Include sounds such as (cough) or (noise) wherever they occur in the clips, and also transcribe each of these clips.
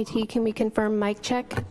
IT, can we confirm mic check?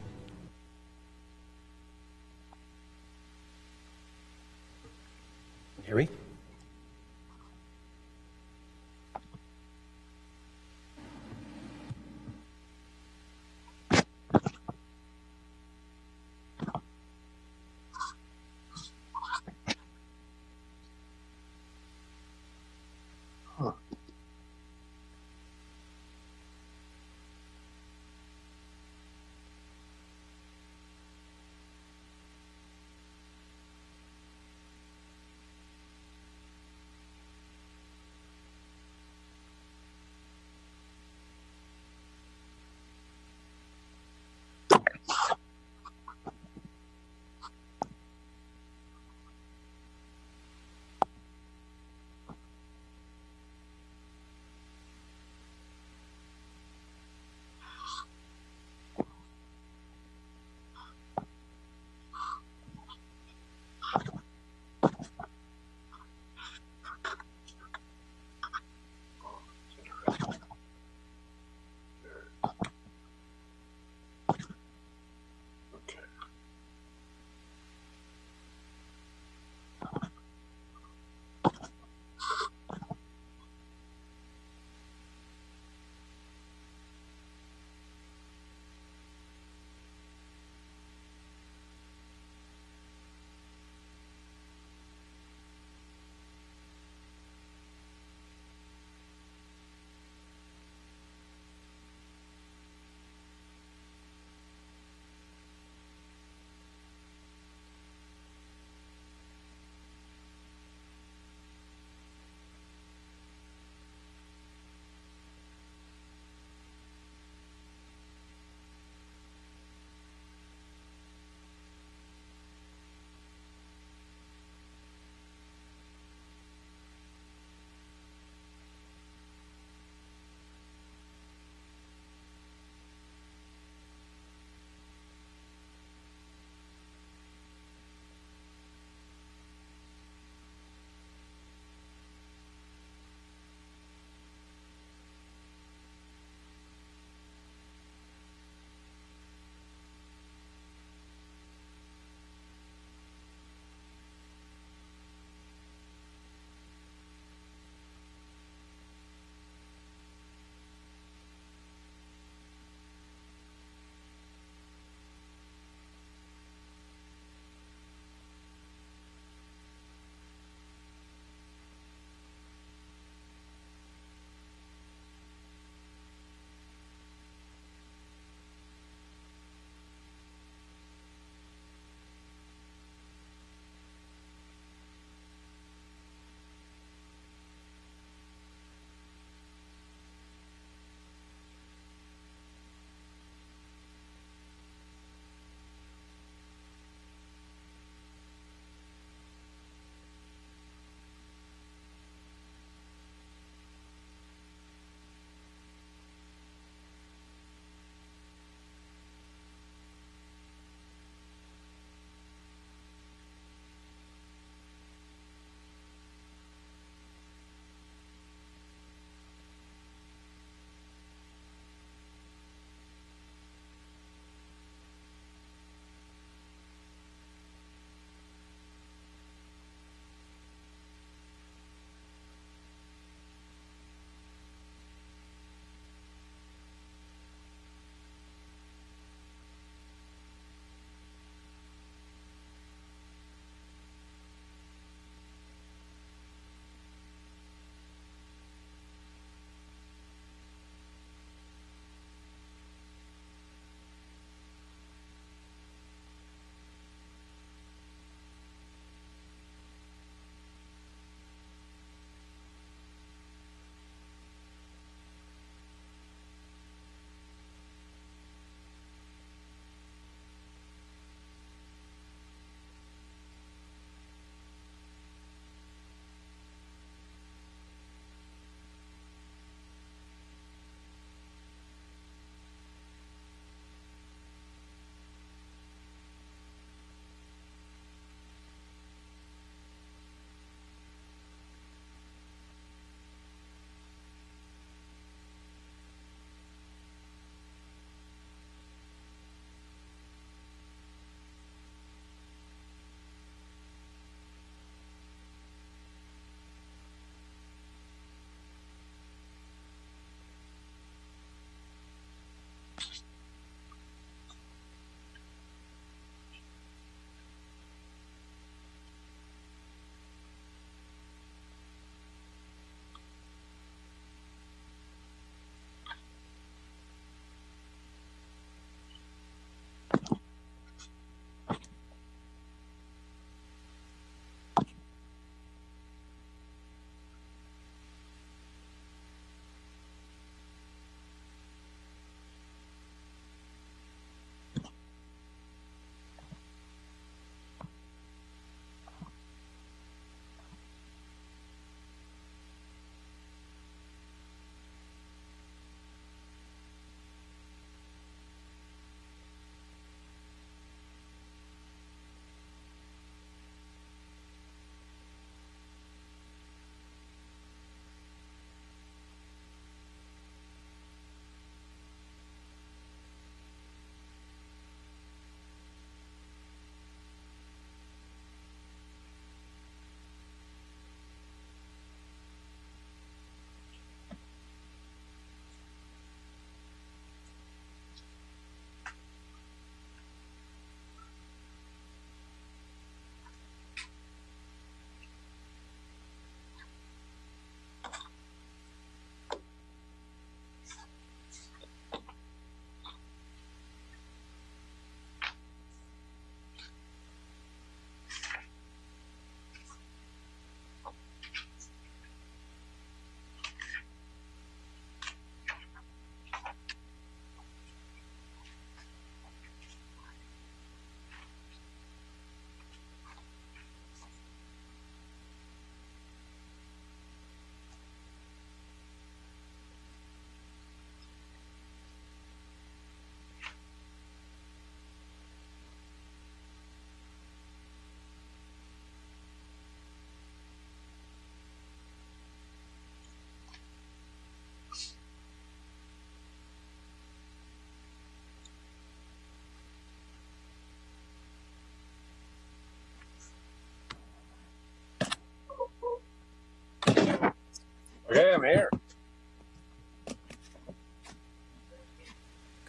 Okay, I'm here.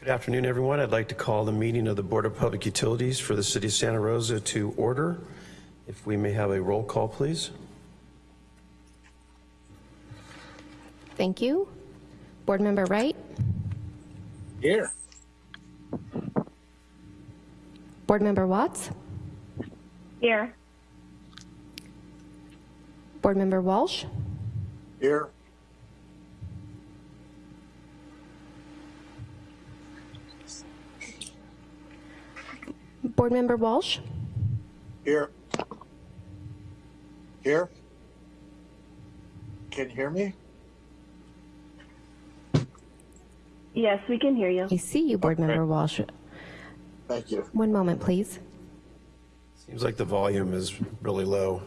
Good afternoon, everyone. I'd like to call the meeting of the Board of Public Utilities for the City of Santa Rosa to order. If we may have a roll call, please. Thank you. Board Member Wright, Here. Board Member Watts, Here. Board Member Walsh, Here. Board Member Walsh, Here. Here. Can you hear me? Yes, we can hear you. I see you, Board Member Walsh. Thank you. One moment, please. Seems like the volume is really low.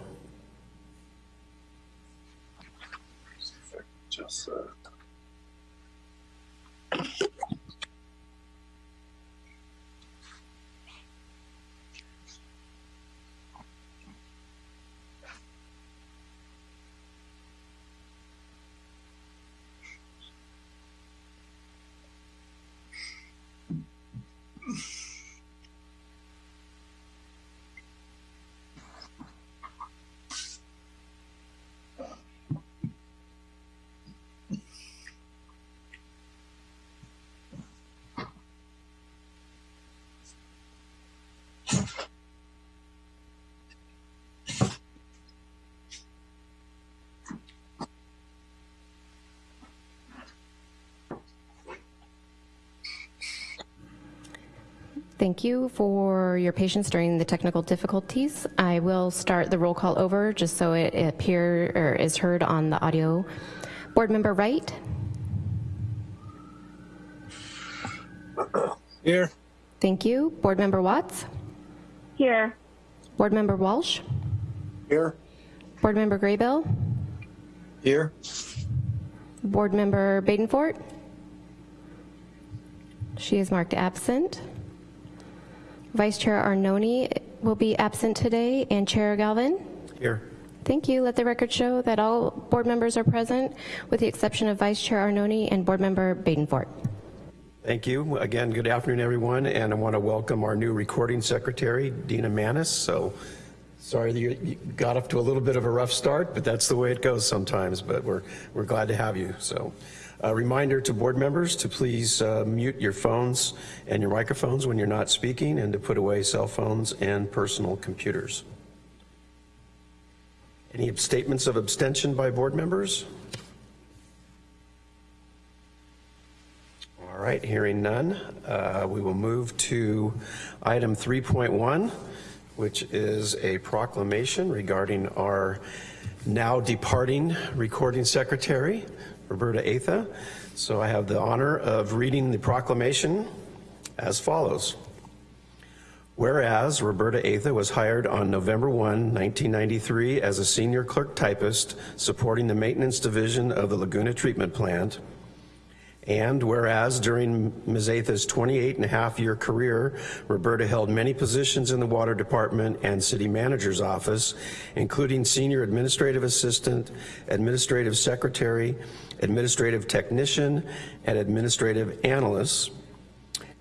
Just, uh. Thank you for your patience during the technical difficulties. I will start the roll call over just so it appear or is heard on the audio. Board Member Wright, Here. thank you. Board Member Watts, Here. Board Member Walsh, Here. Board Member Graybill, Here. Board Member Badenfort. She is marked absent. Vice Chair Arnone will be absent today, and Chair Galvin. Here. Thank you. Let the record show that all board members are present, with the exception of Vice Chair Arnone and Board Member Badenfort. Thank you. Again, good afternoon, everyone, and I want to welcome our new recording secretary, Dina Manis. So sorry that you you got off to a little bit of a rough start, but that's the way it goes sometimes, but we're, we're glad to have you. So a reminder to board members to please uh, mute your phones and your microphones when you're not speaking and to put away cell phones and personal computers. Any statements of abstention by board members? All right, hearing none, uh, we will move to item 3.1, which is a proclamation regarding our now departing recording secretary, Roberta Atha. So I have the honor of reading the proclamation as follows. Whereas Roberta Atha was hired on November 1, 1993 as a senior clerk typist supporting the maintenance division of the Laguna Treatment Plant, and whereas during Ms. Atha's 28 and a half year career, Roberta held many positions in the water department and city manager's office, including senior administrative assistant, administrative secretary, administrative technician, and administrative analyst.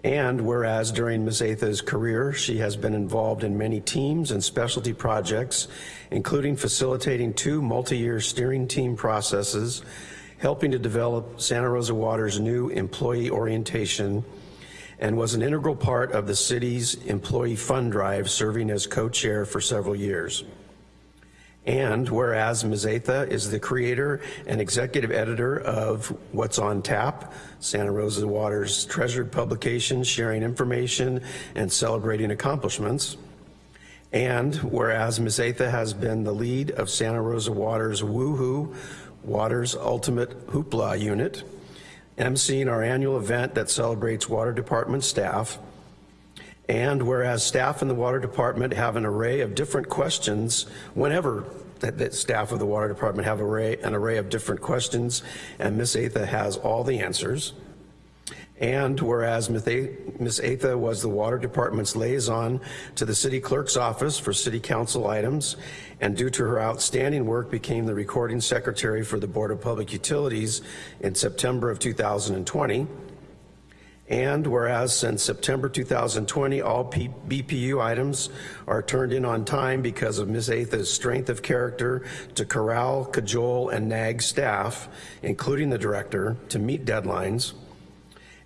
And whereas during Ms. Atha's career, she has been involved in many teams and specialty projects, including facilitating two multi-year steering team processes, helping to develop Santa Rosa Water's new employee orientation, and was an integral part of the city's employee fund drive, serving as co-chair for several years. And whereas Ms. Atha is the creator and executive editor of What's on Tap, Santa Rosa Water's treasured publication sharing information and celebrating accomplishments. And whereas Ms. Atha has been the lead of Santa Rosa Water's Woohoo, Water's Ultimate Hoopla unit, emceeing our annual event that celebrates water department staff, and whereas staff in the water department have an array of different questions whenever that, staff of the water department have array, an array of different questions, and Miss Atha has all the answers. And whereas Ms. Atha was the Water Department's liaison to the City Clerk's office for City Council items, and due to her outstanding work became the recording secretary for the Board of Public Utilities in September of 2020. And whereas since September 2020, all P- BPU items are turned in on time because of Ms. Atha's strength of character to corral, cajole, and nag staff, including the director, to meet deadlines.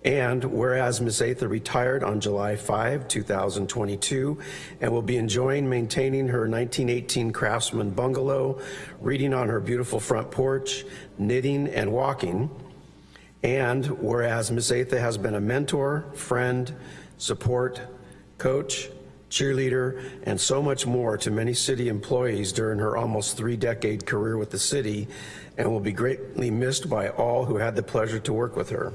And whereas Ms. Atha retired on July 5, 2022, and will be enjoying maintaining her 1918 Craftsman bungalow, reading on her beautiful front porch, knitting and walking. And whereas Ms. Atha has been a mentor, friend, support, coach, cheerleader, and so much more to many city employees during her almost three-decade career with the city, and will be greatly missed by all who had the pleasure to work with her.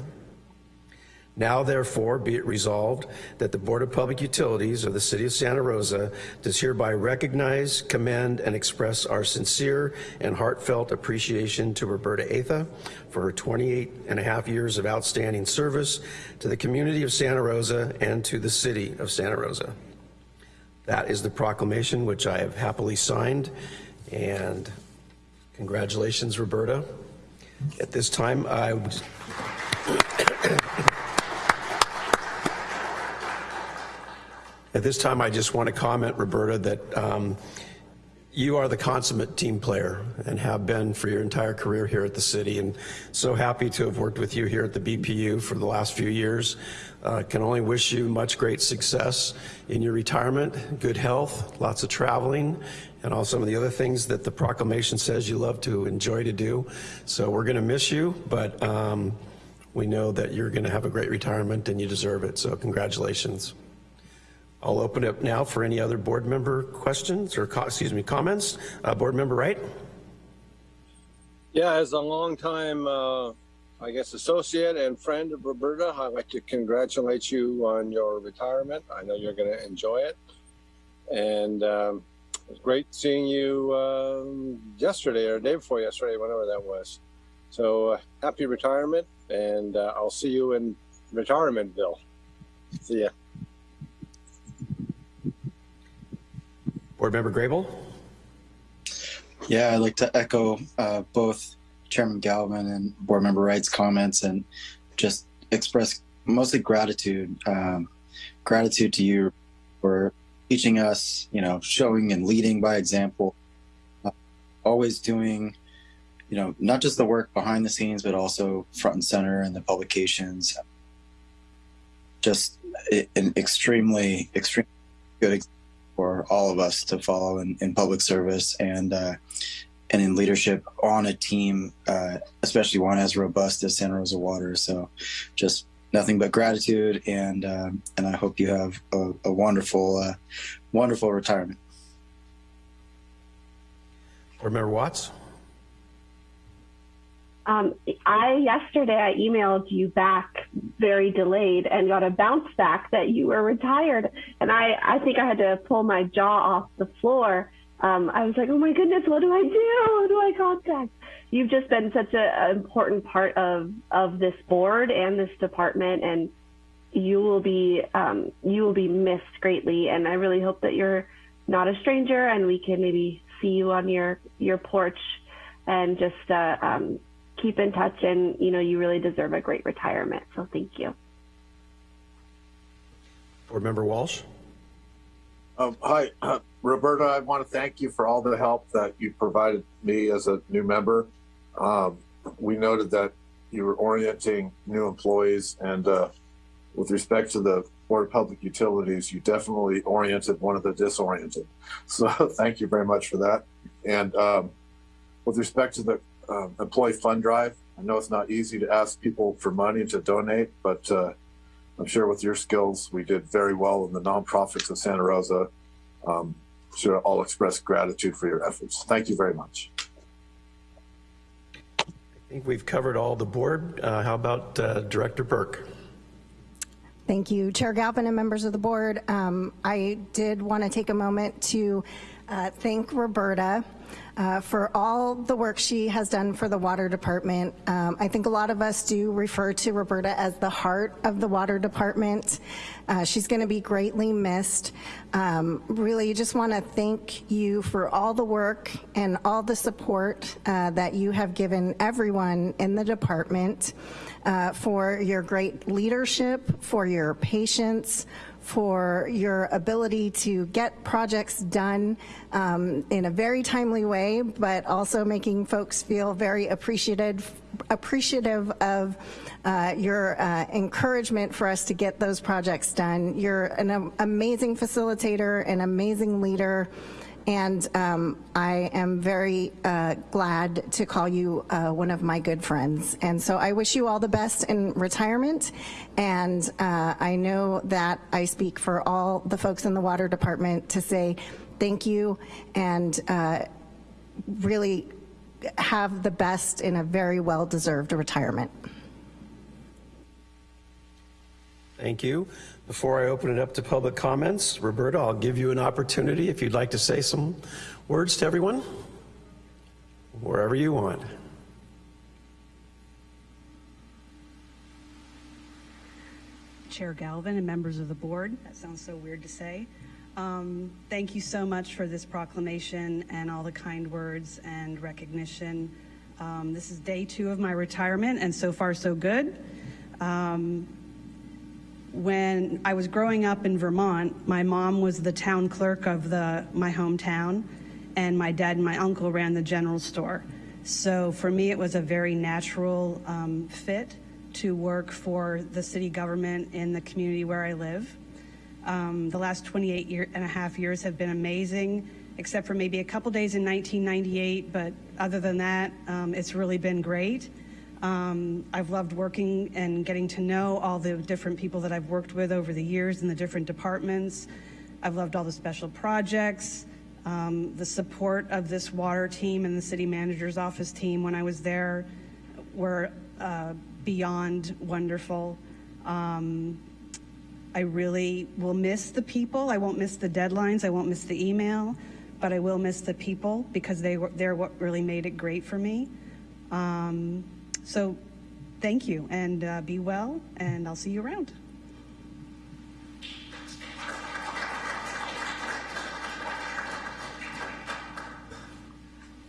Now therefore be it resolved that the Board of Public Utilities of the City of Santa Rosa does hereby recognize, commend, and express our sincere and heartfelt appreciation to Roberta Atha for her 28 and a half years of outstanding service to the community of Santa Rosa and to the City of Santa Rosa. That is the proclamation which I have happily signed, and congratulations, Roberta. At this time, I would (coughs) At this time, I just want to comment, Roberta, that um, you are the consummate team player and have been for your entire career here at the city. And so happy to have worked with you here at the BPU for the last few years. Uh, can only wish you much great success in your retirement, good health, lots of traveling, and all some of the other things that the proclamation says you love to enjoy to do. So we're going to miss you, but um, we know that you're going to have a great retirement and you deserve it. So congratulations. I'll open up now for any other board member questions or, excuse me, comments. Uh, Board Member Wright? Yeah, as a longtime, uh, I guess, associate and friend of Roberta, I'd like to congratulate you on your retirement. I know you're going to enjoy it. And um, it was great seeing you um, yesterday or day before yesterday, whenever that was. So uh, happy retirement, and uh, I'll see you in Retirementville. See ya. Board Member Grable? Yeah, I'd like to echo uh, both Chairman Galvin and Board Member Wright's comments and just express mostly gratitude. Um, gratitude to you for teaching us, you know, showing and leading by example, uh, always doing, you know, not just the work behind the scenes, but also front and center in the publications. Just an extremely, extremely good example for all of us to follow in, in public service and uh, and in leadership on a team, uh, especially one as robust as Santa Rosa Water. So, just nothing but gratitude, and um, and I hope you have a, a wonderful, uh, wonderful retirement. Board Member Watts? Um, I yesterday I emailed you back very delayed and got a bounce back that you were retired, and I I think I had to pull my jaw off the floor. Um, I was like, oh my goodness, what do I do? Who do I contact? You've just been such an important part of of this board and this department, and you will be um, you will be missed greatly. And I really hope that you're not a stranger, and we can maybe see you on your your porch and just uh, um, keep in touch and you know you really deserve a great retirement so thank you Board Member Walsh? Um, hi, uh, Roberta. I want to thank you for all the help that you provided me as a new member. Um, we noted that you were orienting new employees, and uh, with respect to the Board of Public Utilities, you definitely oriented one of the disoriented. (laughs) So thank you very much for that. And um, with respect to the um, employee fund drive, I know it's not easy to ask people for money to donate, but uh, I'm sure with your skills, we did very well in the nonprofits of Santa Rosa. Um, should all express gratitude for your efforts. Thank you very much. I think we've covered all the board. Uh, How about uh, Director Burke? Thank you, Chair Galvin and members of the board. Um, I did want to take a moment to uh, thank Roberta uh, for all the work she has done for the water department. Um, I think a lot of us do refer to Roberta as the heart of the water department. Uh, she's going to be greatly missed. Um, really just want to thank you for all the work and all the support uh, that you have given everyone in the department uh, for your great leadership, for your patience, for your ability to get projects done um, in a very timely way, but also making folks feel very appreciated, appreciative of uh, your uh, encouragement for us to get those projects done. You're an amazing facilitator, an amazing leader, and um, I am very uh, glad to call you uh, one of my good friends. And so I wish you all the best in retirement, and uh, I know that I speak for all the folks in the water department to say thank you and uh, really have the best in a very well-deserved retirement. Thank you. Before I open it up to public comments, Roberta, I'll give you an opportunity if you'd like to say some words to everyone, wherever you want. Chair Galvin and members of the board, that sounds so weird to say. Um, thank you so much for this proclamation and all the kind words and recognition. Um, this is day two of my retirement, and so far so good. Um, when I was growing up in Vermont, my mom was the town clerk of the my hometown, and my dad and my uncle ran the general store. So for me, it was a very natural um, fit to work for the city government in the community where I live. Um, the last 28 year and a half years have been amazing, except for maybe a couple days in 1998, but other than that, um, it's really been great. Um, I've loved working and getting to know all the different people that I've worked with over the years in the different departments. I've loved all the special projects, um, the support of this water team and the city manager's office team when I was there were uh, beyond wonderful. Um, I really will miss the people. I won't miss the deadlines. I won't miss the email, but I will miss the people because they were, they're what really made it great for me. Um, so thank you and uh, be well, and I'll see you around.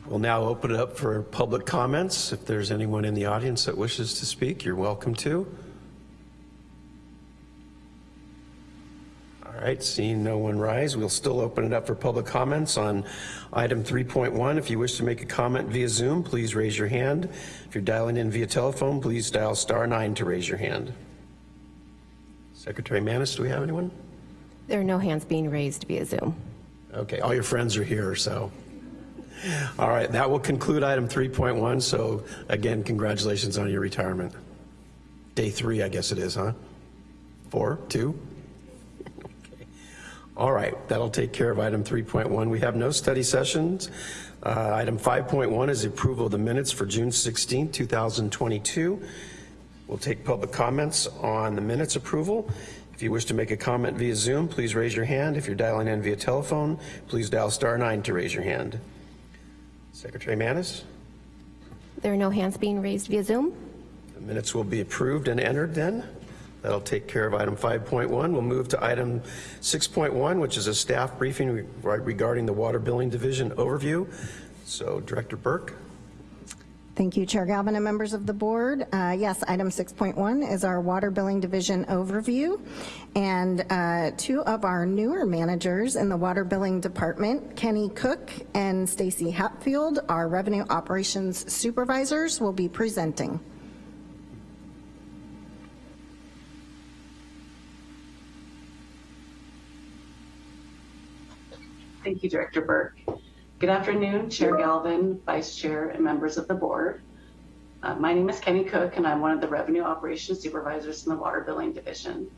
We'll now open it up for public comments. If there's anyone in the audience that wishes to speak, you're welcome to. Right, seeing no one rise, we'll still open it up for public comments on item 3.1. If you wish to make a comment via Zoom, please raise your hand. If you're dialing in via telephone, please dial star nine to raise your hand. Secretary Manis, do we have anyone? There are no hands being raised via Zoom. Okay, all your friends are here, so. All right, that will conclude item 3.1. So again, congratulations on your retirement. Day three, I guess it is, huh? Four, two? All right, that'll take care of item 3.1. We have no study sessions. Uh, item 5.1 is the approval of the minutes for June 16, 2022. We'll take public comments on the minutes approval. If you wish to make a comment via Zoom, please raise your hand. If you're dialing in via telephone, please dial star nine to raise your hand. Secretary Manis? There are no hands being raised via Zoom. The minutes will be approved and entered then. That'll take care of item 5.1. We'll move to item 6.1, which is a staff briefing regarding the water billing division overview. So Director Burke. Thank you, Chair Galvin and members of the board. Uh, yes, item 6.1 is our water billing division overview. And uh, two of our newer managers in the water billing department, Kenny Cook and Stacy Hatfield, our revenue operations supervisors, will be presenting. Thank you, Director Burke. Good afternoon, Chair Galvin, Vice Chair, and members of the board. Uh, my name is Kenny Cook, and I'm one of the Revenue Operations Supervisors in the Water Billing Division.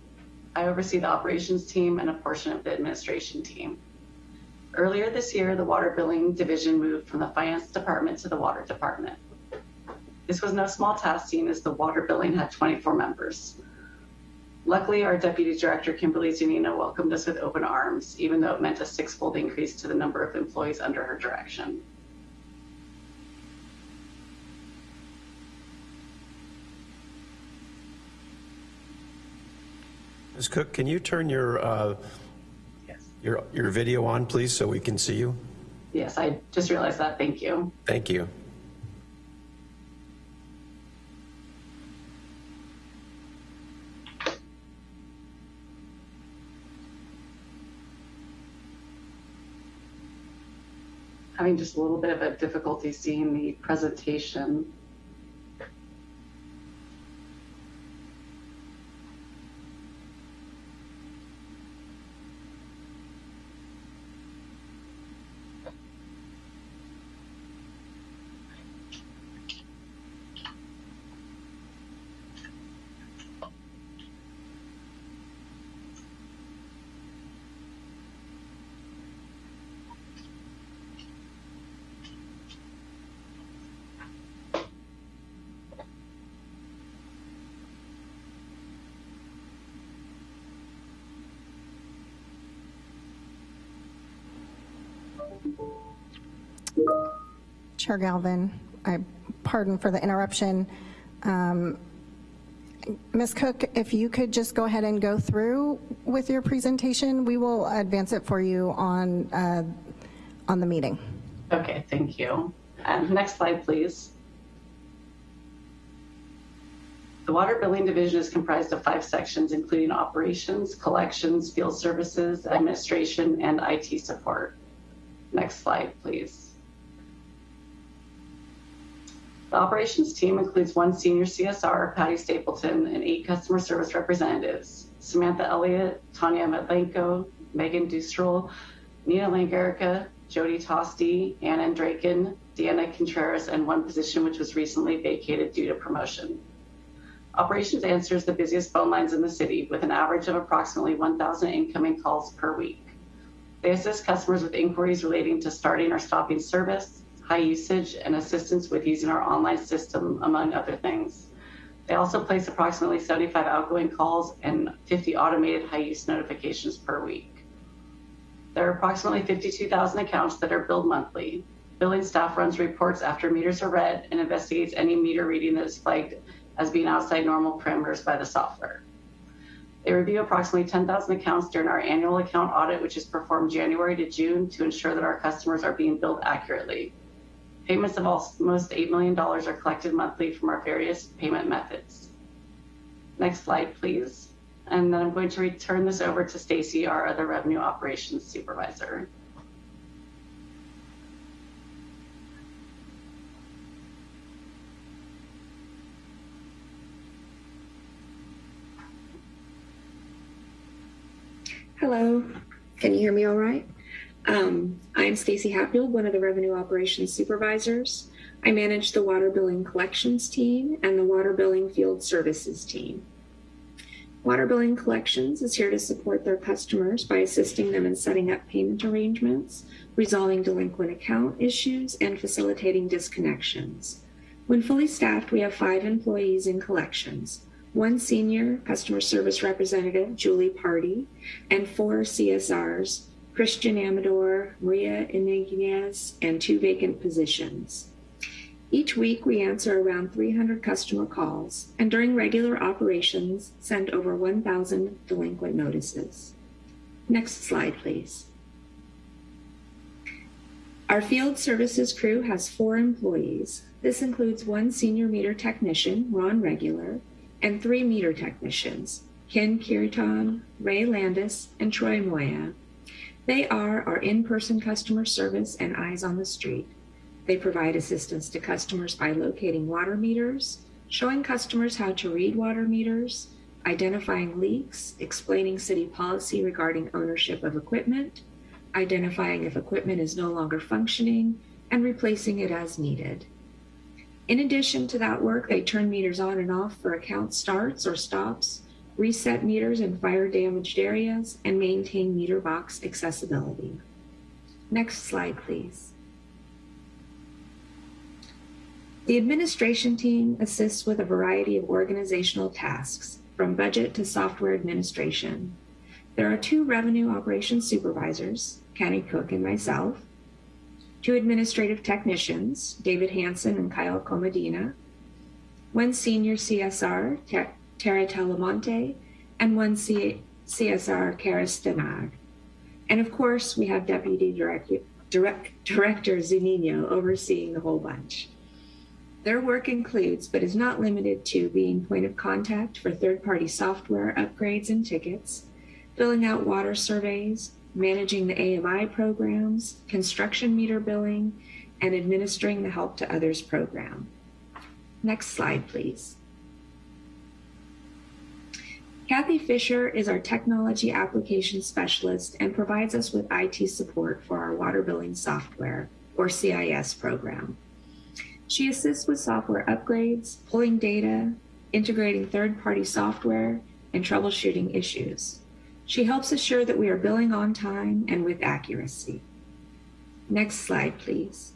I oversee the operations team and a portion of the administration team. Earlier this year, the Water Billing Division moved from the Finance Department to the Water Department. This was no small task, seeing as the water billing had 24 members. Luckily, our Deputy Director, Kimberly Zunino, welcomed us with open arms, even though it meant a six-fold increase to the number of employees under her direction. Ms. Cook, can you turn your, uh, your, your video on, please, so we can see you? Yes, I just realized that. Thank you. Thank you. Having just a little bit of a difficulty seeing the presentation. Chair Galvin, I pardon for the interruption. Um, Ms. Cook, if you could just go ahead and go through with your presentation, we will advance it for you on, uh, on the meeting. Okay, thank you. And next slide, please. The water billing division is comprised of five sections, including operations, collections, field services, administration, and IT support. Next slide, please. The operations team includes one senior CSR, Patty Stapleton, and eight customer service representatives, Samantha Elliott, Tanya Medlenko, Megan Dustrel, Nina Langarica, Jody Tosti, Anna Draken, Deanna Contreras, and one position which was recently vacated due to promotion. Operations answers the busiest phone lines in the city with an average of approximately 1,000 incoming calls per week. They assist customers with inquiries relating to starting or stopping service, high usage, and assistance with using our online system, among other things. They also place approximately 75 outgoing calls and 50 automated high use notifications per week. There are approximately 52,000 accounts that are billed monthly. Billing staff runs reports after meters are read and investigates any meter reading that is flagged as being outside normal parameters by the software. They review approximately 10,000 accounts during our annual account audit, which is performed January to June to ensure that our customers are being billed accurately. Payments of almost $8 million are collected monthly from our various payment methods. Next slide, please. And then I'm going to return this over to Stacy, our other revenue operations supervisor. Hello, can you hear me all right? Um, I'm Stacy Hatfield, one of the Revenue Operations Supervisors. I manage the Water Billing Collections team and the Water Billing Field Services team. Water Billing Collections is here to support their customers by assisting them in setting up payment arrangements, resolving delinquent account issues, and facilitating disconnections. When fully staffed, we have five employees in collections one senior customer service representative, Julie Party, and four CSRs, Christian Amador, Maria Iniguez, and two vacant positions. Each week, we answer around 300 customer calls, and during regular operations, send over 1,000 delinquent notices. Next slide, please. Our field services crew has four employees. This includes one senior meter technician, Ron Regular, and three meter technicians, Ken Kiriton, Ray Landis, and Troy Moya. They are our in-person customer service and eyes on the street. They provide assistance to customers by locating water meters, showing customers how to read water meters, identifying leaks, explaining city policy regarding ownership of equipment, identifying if equipment is no longer functioning, and replacing it as needed. In addition to that work, they turn meters on and off for account starts or stops, reset meters in fire damaged areas, and maintain meter box accessibility. Next slide, please. The administration team assists with a variety of organizational tasks, from budget to software administration. There are two revenue operations supervisors, Kenny Cook and myself, two administrative technicians, David Hanson and Kyle Comodina, one senior CSR, Ter- Tara Talamonte, and one C- CSR, Kara Stenag. And of course, we have Deputy Director, Direct, Director Zunino overseeing the whole bunch. Their work includes, but is not limited to, being point of contact for third party software upgrades and tickets, filling out water surveys, managing the AMI programs, construction meter billing, and administering the Help to Others program. Next slide, please. Kathy Fisher is our technology application specialist and provides us with IT support for our water billing software, or CIS program. She assists with software upgrades, pulling data, integrating third party software, and troubleshooting issues. She helps assure that we are billing on time and with accuracy. Next slide, please.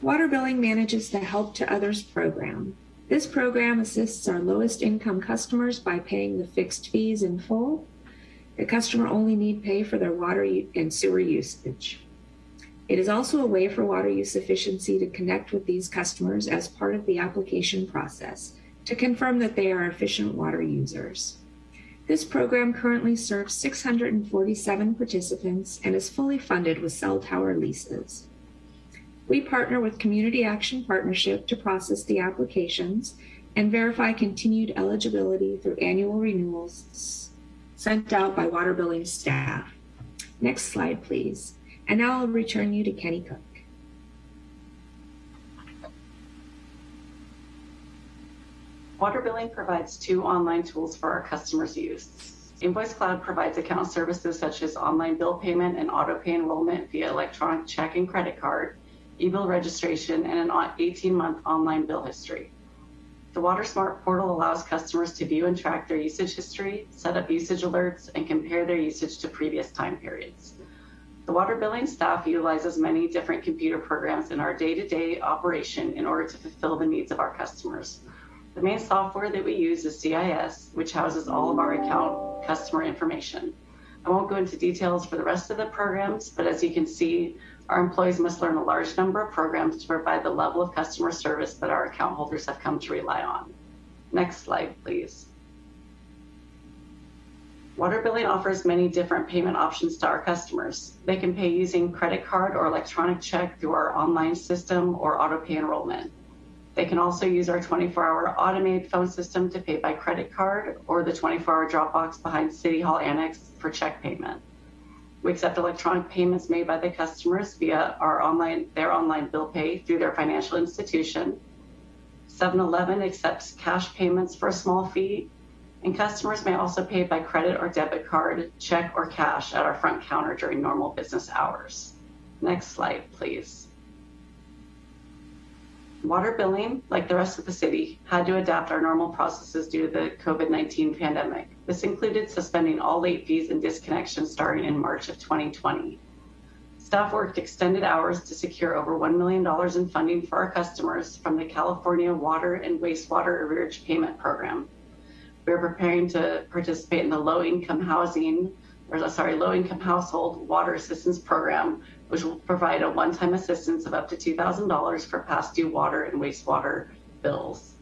Water Billing manages the Help to Others program. This program assists our lowest income customers by paying the fixed fees in full. The customer only need pay for their water and sewer usage. It is also a way for water use efficiency to connect with these customers as part of the application process to confirm that they are efficient water users. This program currently serves 647 participants and is fully funded with cell tower leases. We partner with Community Action Partnership to process the applications and verify continued eligibility through annual renewals sent out by water billing staff. Next slide, please. And now I'll return you to Kenny Cook. Water billing provides two online tools for our customers' use. Invoice Cloud provides account services such as online bill payment and auto pay enrollment via electronic check and credit card, e-bill registration, and an 18-month online bill history. The WaterSmart portal allows customers to view and track their usage history, set up usage alerts, and compare their usage to previous time periods. The water billing staff utilizes many different computer programs in our day-to-day operation in order to fulfill the needs of our customers. The main software that we use is CIS, which houses all of our account customer information. I won't go into details for the rest of the programs, but as you can see, our employees must learn a large number of programs to provide the level of customer service that our account holders have come to rely on. Next slide, please. Water billing offers many different payment options to our customers. They can pay using credit card or electronic check through our online system or auto pay enrollment. They can also use our 24-hour automated phone system to pay by credit card or the 24-hour drop box behind City Hall Annex for check payment. We accept electronic payments made by the customers via our online, their online bill pay through their financial institution. 7-Eleven accepts cash payments for a small fee, and customers may also pay by credit or debit card, check, or cash at our front counter during normal business hours. Next slide, please. Water billing, like the rest of the city, had to adapt our normal processes due to the COVID-19 pandemic. This included suspending all late fees and disconnections starting in March of 2020. Staff worked extended hours to secure over $1 million in funding for our customers from the California Water and Wastewater Arrearage Payment Program. We are preparing to participate in the low income housing, or sorry, low income household water assistance program, which will provide a one-time assistance of up to $2,000 for past due water and wastewater bills.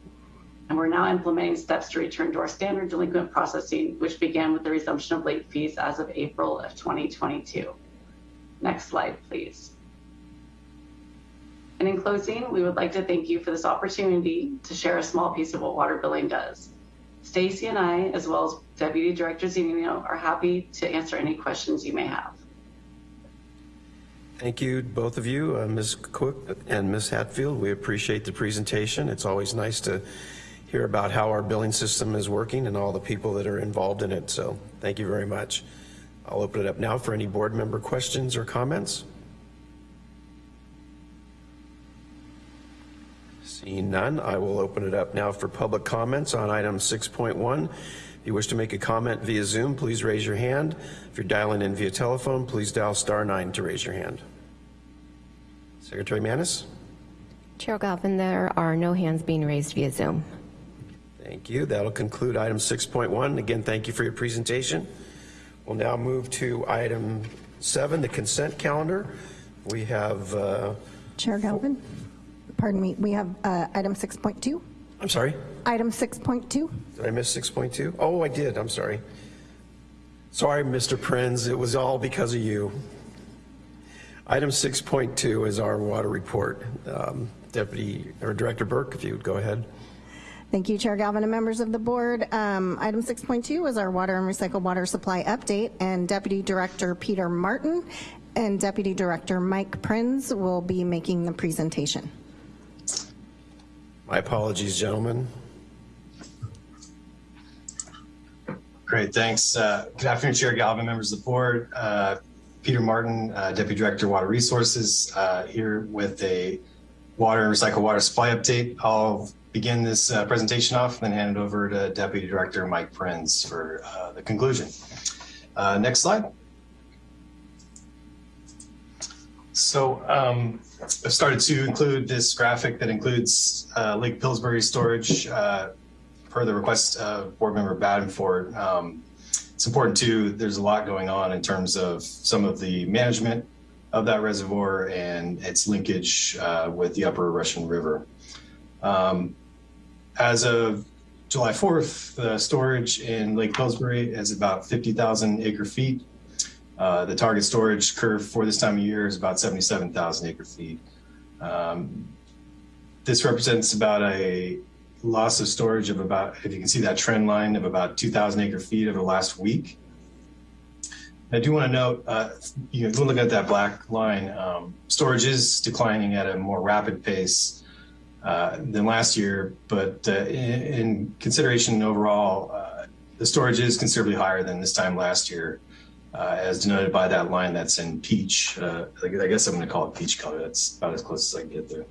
And we're now implementing steps to return to our standard delinquent processing, which began with the resumption of late fees as of April of 2022. Next slide, please. And in closing, we would like to thank you for this opportunity to share a small piece of what water billing does. Stacy and I, as well as Deputy Director Zunino, are happy to answer any questions you may have. Thank you, both of you, uh, Ms. Cook and Ms. Hatfield. We appreciate the presentation. It's always nice to hear about how our billing system is working and all the people that are involved in it. So thank you very much. I'll open it up now for any board member questions or comments. Seeing none, I will open it up now for public comments on item 6.1. If you wish to make a comment via Zoom, please raise your hand. If you're dialing in via telephone, please dial star nine to raise your hand. Secretary Manis? Chair Galvin, there are no hands being raised via Zoom. Thank you. That'll conclude item 6.1. Again, thank you for your presentation. We'll now move to item seven, the consent calendar. We have, uh, Chair Galvin, pardon me, we have uh, item 6.2. I'm sorry, Item 6.2. did I miss 6.2? Oh, I did, I'm sorry. Sorry, Mr. Prinz, it was all because of you. Item 6.2 is our water report. Um, Deputy, or Director Burke, if you would go ahead. Thank you, Chair Galvin and members of the board. Um, Item 6.2 is our water and recycled water supply update, and Deputy Director Peter Martin and Deputy Director Mike Prinz will be making the presentation. My apologies, gentlemen. Great, thanks. Uh, Good afternoon, Chair Galvin, members of the board. Uh, Peter Martin, uh, Deputy Director Water Resources, uh, here with a water and recycled water supply update. I'll begin this uh, presentation off and then hand it over to Deputy Director Mike Prinz for uh, the conclusion. Uh, Next slide. So um, I've started to include this graphic that includes uh, Lake Pillsbury storage uh, per the request of Board Member Badenford. Um, it's important too, there's a lot going on in terms of some of the management of that reservoir and its linkage uh, with the upper Russian River. Um, as of July 4th, the storage in Lake Pillsbury is about 50,000 acre feet. Uh, the target storage curve for this time of year is about 77,000 acre feet. Um, this represents about a loss of storage of about, if you can see that trend line of about 2,000 acre feet over the last week. I do want to note, uh, you know, look at that black line, um, storage is declining at a more rapid pace uh, than last year, but uh, in, in, consideration overall, uh, the storage is considerably higher than this time last year, uh, as denoted by that line that's in peach. Uh, I guess I'm going to call it peach color. That's about as close as I can get there.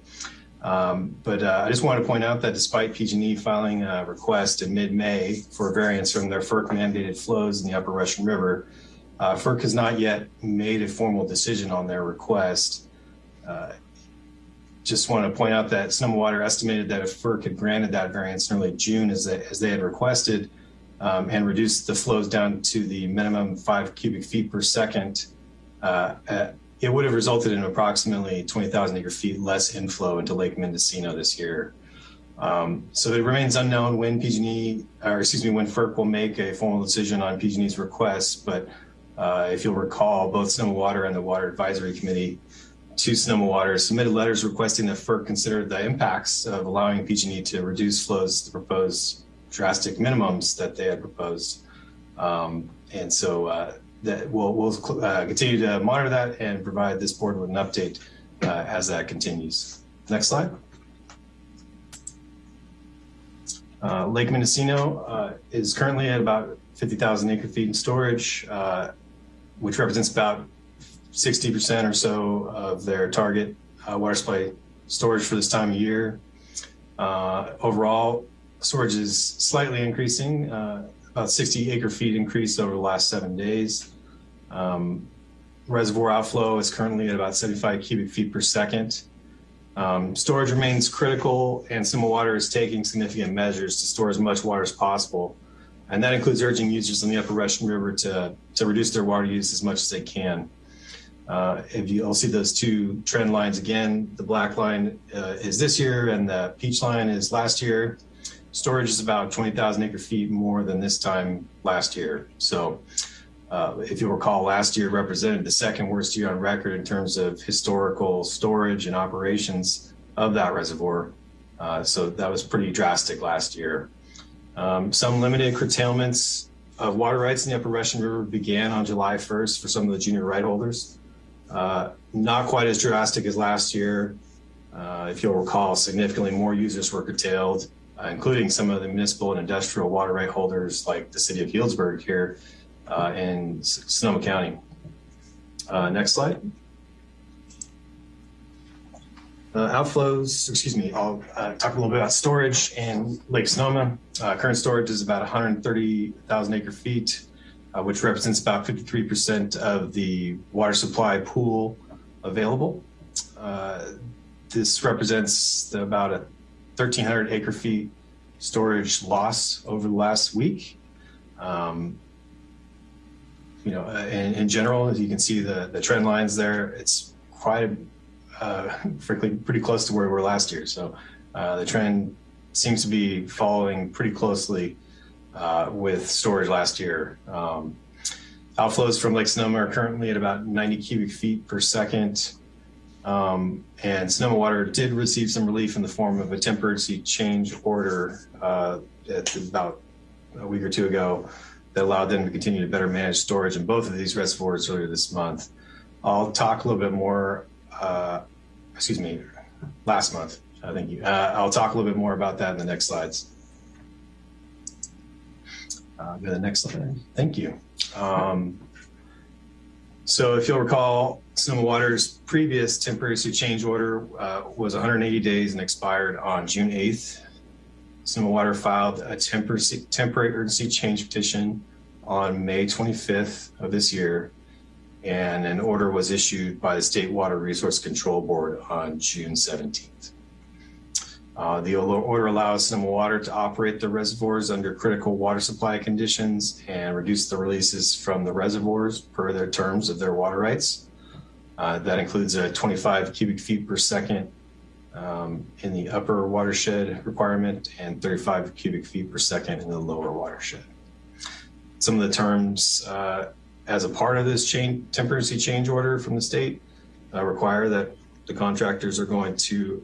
Um, but I just want to point out that despite PG&E filing a request in mid-May for variance from their FERC mandated flows in the Upper Russian River, FERC has not yet made a formal decision on their request. Uh, just want to point out that Sonoma Water estimated that if FERC had granted that variance in early June as they, as they had requested um, and reduced the flows down to the minimum five cubic feet per second, uh, it would have resulted in approximately 20,000 acre feet less inflow into Lake Mendocino this year. Um, so it remains unknown when PG&E, or excuse me, when FERC will make a formal decision on PG&E's request. But uh, if you'll recall, both Sonoma Water and the Water Advisory Committee to Sonoma Water submitted letters requesting that FERC consider the impacts of allowing PG&E to reduce flows to propose drastic minimums that they had proposed. Um, and so uh, that we'll, we'll uh, continue to monitor that and provide this board with an update uh, as that continues. Next slide. Uh, Lake Mendocino uh, is currently at about 50,000 acre feet in storage, uh, which represents about 60% or so of their target uh, water supply storage for this time of year. overall, storage is slightly increasing about 60 acre feet increase over the last seven days. Um, reservoir outflow is currently at about 75 cubic feet per second. Um, storage remains critical and Sonoma Water is taking significant measures to store as much water as possible. And that includes urging users on the upper Russian River to, to reduce their water use as much as they can. Uh, if you, will see those two trend lines again, the black line uh, is this year and the peach line is last year storage is about 20,000 acre feet more than this time last year. So uh, if you recall, last year represented the second worst year on record in terms of historical storage and operations of that reservoir. Uh, so that was pretty drastic last year. Um, some limited curtailments of water rights in the Upper Russian River began on July 1st for some of the junior right holders. Uh, not quite as drastic as last year. Uh, if you'll recall, significantly more users were curtailed uh, including some of the municipal and industrial water right holders like the city of Healdsburg here uh, in Sonoma County. Uh, next slide. Outflows, excuse me, I'll talk a little bit about storage in Lake Sonoma. Current storage is about 130,000 acre feet, which represents about 53% of the water supply pool available. this represents about a 1,300 acre feet storage loss over the last week. Um, you know, uh, in, in general, as you can see the, the trend lines there, it's quite, uh, (laughs) frankly, pretty close to where we were last year. So uh, the trend seems to be following pretty closely uh, with storage last year. Um, outflows from Lake Sonoma are currently at about 90 cubic feet per second. Um, and Sonoma Water did receive some relief in the form of a temporary change order uh, at about a week or two ago that allowed them to continue to better manage storage in both of these reservoirs earlier this month. I'll talk a little bit more, uh, excuse me, last month. I think you, uh, I'll talk a little bit more about that in the next slides. Uh, go to the next slide. Thank you. Um, so if you'll recall, Sonoma Water's previous temporary change order uh, was 180 days and expired on June 8th. Sonoma Water filed a temporary, temporary urgency change petition on May 25th of this year, and an order was issued by the State Water Resource Control Board on June 17th. Uh, the order allows Sonoma Water to operate the reservoirs under critical water supply conditions and reduce the releases from the reservoirs per their terms of their water rights. Uh, that includes a 25 cubic feet per second um, in the upper watershed requirement and 35 cubic feet per second in the lower watershed. Some of the terms uh, as a part of this change, temporary change order from the state uh, require that the contractors are going to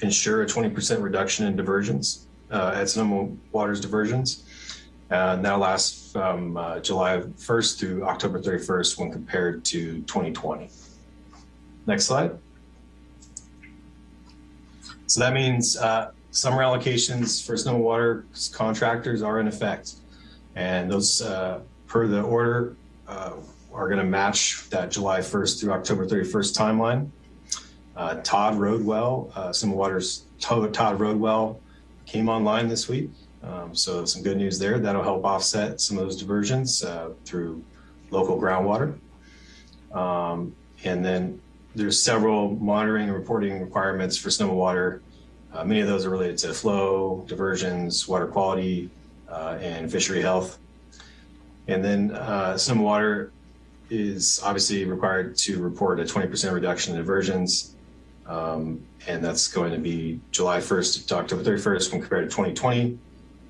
ensure a 20% reduction in diversions uh, at Sonoma Water's diversions. Uh, and that lasts from uh, July 1st through October 31st when compared to 2020. Next slide. So that means uh, summer allocations for Sonoma Water contractors are in effect. And those, uh, per the order, uh, are going to match that July 1st through October 31st timeline. Uh, Todd Road well, uh, Water's Todd Road well came online this week. Um, so some good news there. That'll help offset some of those diversions uh, through local groundwater. Um, and then there's several monitoring and reporting requirements for Sonoma Water. Uh, many of those are related to flow, diversions, water quality, uh, and fishery health. And then uh, Water is obviously required to report a 20% reduction in diversions um, and that's going to be July 1st to October 31st when compared to 2020.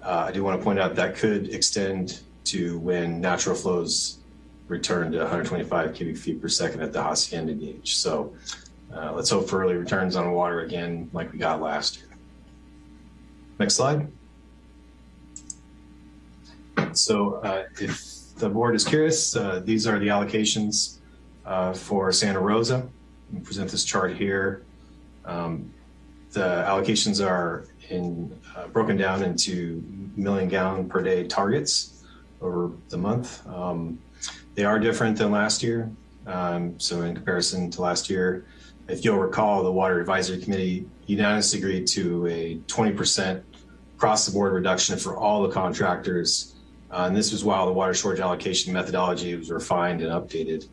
Uh, I do want to point out that could extend to when natural flows return to 125 cubic feet per second at the Hacienda gauge. So uh, let's hope for early returns on water again like we got last year. Next slide. So uh, if the board is curious, uh, these are the allocations uh, for Santa Rosa. Present this chart here. Um, the allocations are in uh, broken down into million gallon per day targets over the month. Um, they are different than last year. Um, so in comparison to last year, if you'll recall, the Water Advisory Committee unanimously agreed to a 20% across the board reduction for all the contractors. Uh, and this was while the water shortage allocation methodology was refined and updated.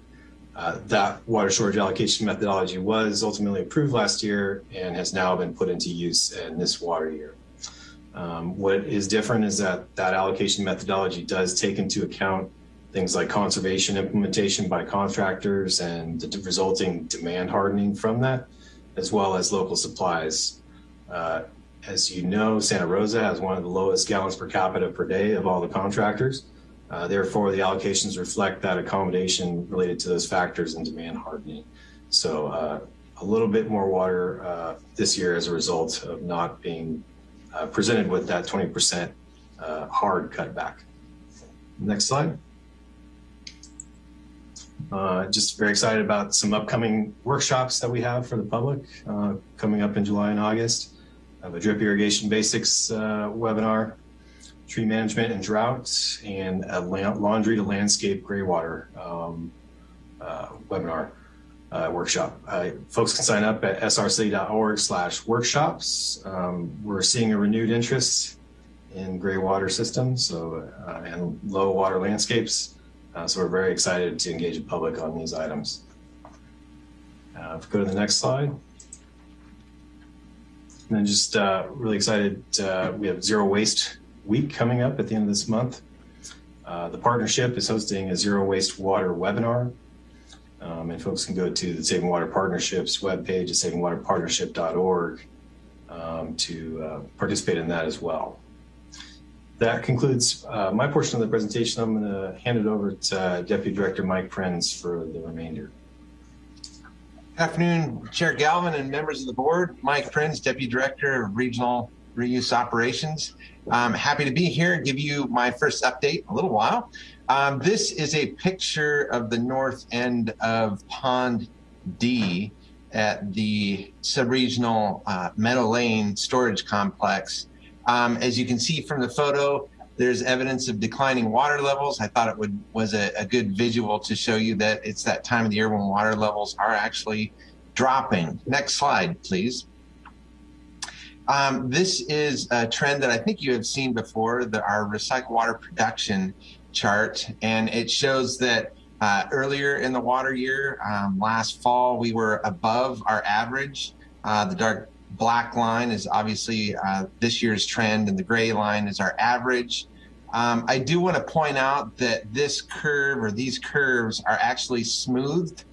Uh, that water shortage allocation methodology was ultimately approved last year and has now been put into use in this water year. Um, what is different is that that allocation methodology does take into account things like conservation implementation by contractors and the resulting demand hardening from that, as well as local supplies. Uh, as you know, Santa Rosa has one of the lowest gallons per capita per day of all the contractors. Uh, therefore, the allocations reflect that accommodation related to those factors and demand hardening. So uh, a little bit more water uh, this year as a result of not being uh, presented with that 20% uh, hard cutback. Next slide. Just very excited about some upcoming workshops that we have for the public coming up in July and August. I have a drip irrigation basics webinar tree management and drought, and a laundry to landscape gray water um, uh, webinar uh, workshop. Uh, folks can sign up at srcity.org slash workshops. Um, we're seeing a renewed interest in gray water systems so, uh, and low water landscapes. Uh, so we're very excited to engage the public on these items. Uh, if we go to the next slide. And then just uh, really excited, uh, we have Zero Waste Week coming up at the end of this month. Uh, the partnership is hosting a Zero Waste Water webinar. Um, and folks can go to the Saving Water Partnerships webpage at savingwaterpartnership.org um, to uh, participate in that as well. That concludes uh, my portion of the presentation. I'm going to hand it over to uh, Deputy Director Mike Prinz for the remainder. Afternoon, Chair Galvin and members of the board. Mike Prinz, Deputy Director of Regional Reuse Operations. I'm happy to be here and give you my first update a little while. Um, this is a picture of the north end of Pond D at the subregional uh, Meadow Lane storage complex. Um, as you can see from the photo, there's evidence of declining water levels. I thought it would was a, a, good visual to show you that it's that time of the year when water levels are actually dropping. Next slide, please. Um, this is a trend that I think you have seen before, the, our recycled water production chart, and it shows that uh, earlier in the water year, um, last fall, we were above our average. Uh, the dark black line is obviously uh, this year's trend, and the gray line is our average. Um, I do want to point out that this curve or these curves are actually smoothed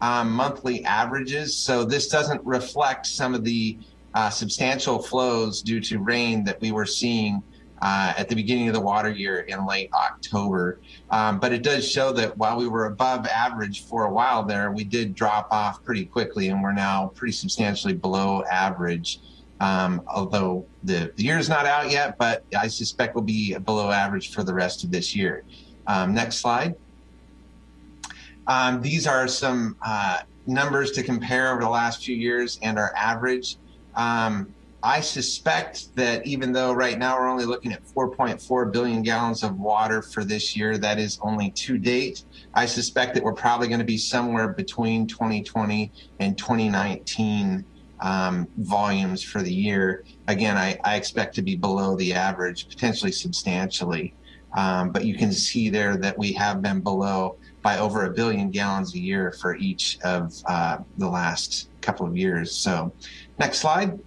um, monthly averages. So this doesn't reflect some of the uh, substantial flows due to rain that we were seeing uh, at the beginning of the water year in late October. Um, but it does show that while we were above average for a while there, we did drop off pretty quickly and we're now pretty substantially below average. Um, although the, the year is not out yet, but I suspect we'll be below average for the rest of this year. Um, next slide. Um, these are some uh, numbers to compare over the last few years and our average. Um, I suspect that even though right now we're only looking at 4.4 billion gallons of water for this year, that is only to date. I suspect that we're probably going to be somewhere between 2020 and 2019 um, volumes for the year. Again, I, I, expect to be below the average, potentially substantially. Um, but you can see there that we have been below by over a billion gallons a year for each of uh, the last couple of years. So next slide.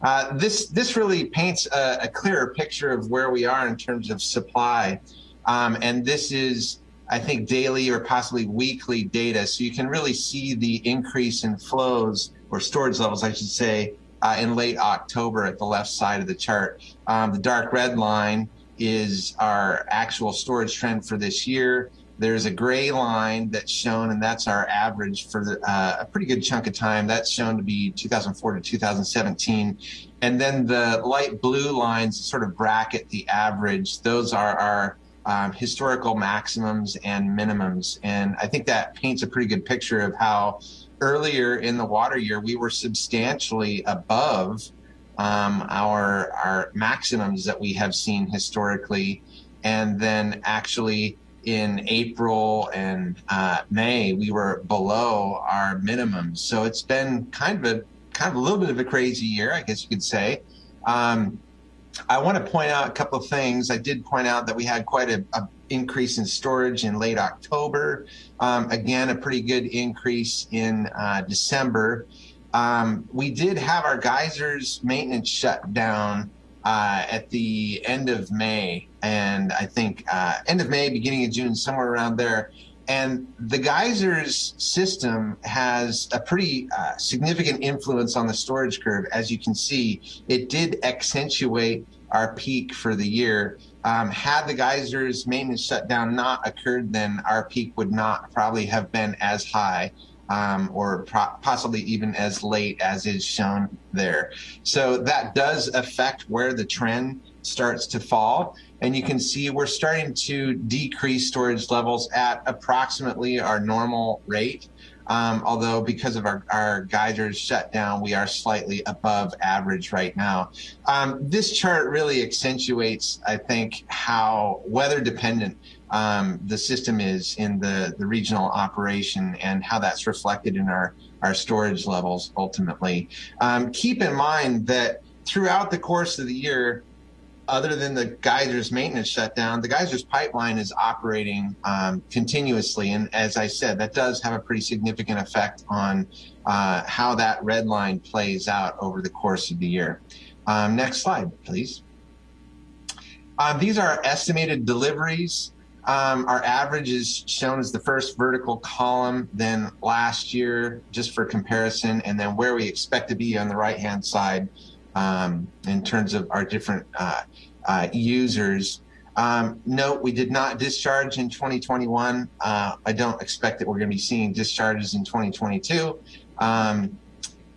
Uh, this this really paints a, a, clearer picture of where we are in terms of supply, um, and this is I think daily or possibly weekly data, so you can really see the increase in flows or storage levels, I should say, uh, in late October at the left side of the chart. Um, the dark red line is our actual storage trend for this year. There's a gray line that's shown, and that's our average for the, uh, a pretty good chunk of time. That's shown to be 2004 to 2017. And then the light blue lines sort of bracket the average. Those are our um, historical maximums and minimums. And I think that paints a pretty good picture of how earlier in the water year, we were substantially above um, our, our maximums that we have seen historically. And then actually in April and uh, May, we were below our minimums. So it's been kind of a kind of a little bit of a crazy year, I guess you could say. Um, I want to point out a couple of things. I did point out that we had quite a, a increase in storage in late October. Um, again, a pretty good increase in uh, December. Um, we did have our geysers maintenance shut down uh, at the end of May, and I think uh, end of May, beginning of June, somewhere around there. And the geysers system has a pretty uh, significant influence on the storage curve. As you can see, it did accentuate our peak for the year. Um, had the geysers maintenance shutdown not occurred, then our peak would not probably have been as high um, or possibly even as late as is shown there. So that does affect where the trend starts to fall. And you can see we're starting to decrease storage levels at approximately our normal rate. Um, although because of our, our geysers shut down, we are slightly above average right now. Um, this chart really accentuates, I think, how weather dependent um, the system is in the, the regional operation and how that's reflected in our, our storage levels ultimately. Um, keep in mind that throughout the course of the year, other than the geysers maintenance shutdown, the geysers pipeline is operating um, continuously. And as I said, that does have a pretty significant effect on uh, how that red line plays out over the course of the year. Um, next slide, please. Um, these are estimated deliveries. Um, our average is shown as the first vertical column, then last year, just for comparison, and then where we expect to be on the right-hand side um, in terms of our different uh, uh, users. Um, note, we did not discharge in 2021. Uh, I don't expect that we're going to be seeing discharges in 2022. Um,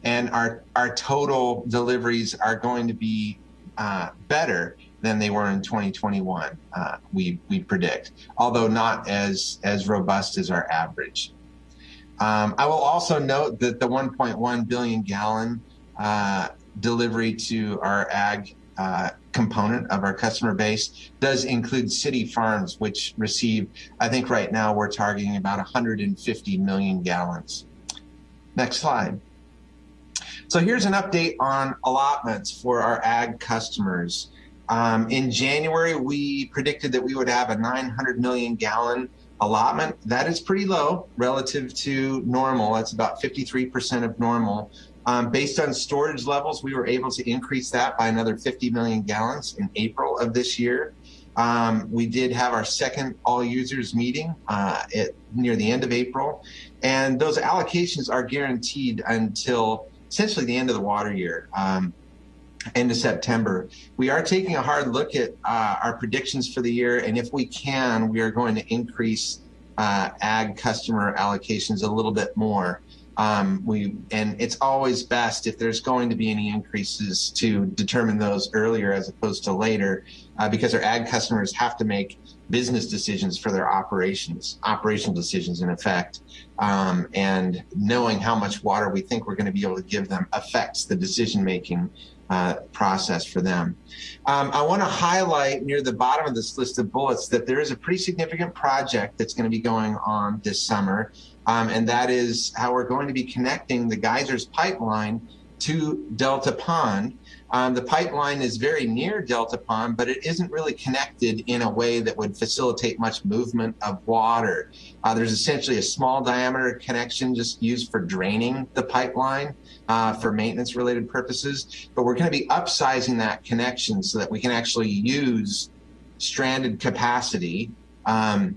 and our, our total deliveries are going to be uh, better than they were in 2021, uh, we, we predict, although not as, as robust as our average. Um, I will also note that the 1.1 billion gallon uh, delivery to our ag uh, component of our customer base does include city farms, which receive, I think right now we're targeting about 150 million gallons. Next slide. So here's an update on allotments for our ag customers. Um, in January, we predicted that we would have a 900 million gallon allotment. That is pretty low relative to normal. That's about 53% of normal. Um, based on storage levels, we were able to increase that by another 50 million gallons in April of this year. Um, we did have our second all users meeting uh, at, near the end of April, and those allocations are guaranteed until essentially the end of the water year. Um, end of September. We are taking a hard look at uh, our predictions for the year, and if we can, we are going to increase uh, ag customer allocations a little bit more. Um, we and it's always best if there's going to be any increases to determine those earlier as opposed to later, uh, because our ag customers have to make business decisions for their operations, operational decisions in effect. Um, and knowing how much water we think we're going to be able to give them affects the decision making uh, process for them. Um, I want to highlight near the bottom of this list of bullets that there is a pretty significant project that's going to be going on this summer um, and that is how we're going to be connecting the geysers pipeline to Delta Pond. Um, the pipeline is very near Delta Pond, but it isn't really connected in a way that would facilitate much movement of water. Uh, there's essentially a small diameter connection just used for draining the pipeline uh, for maintenance related purposes, but we're going to be upsizing that connection so that we can actually use stranded capacity um,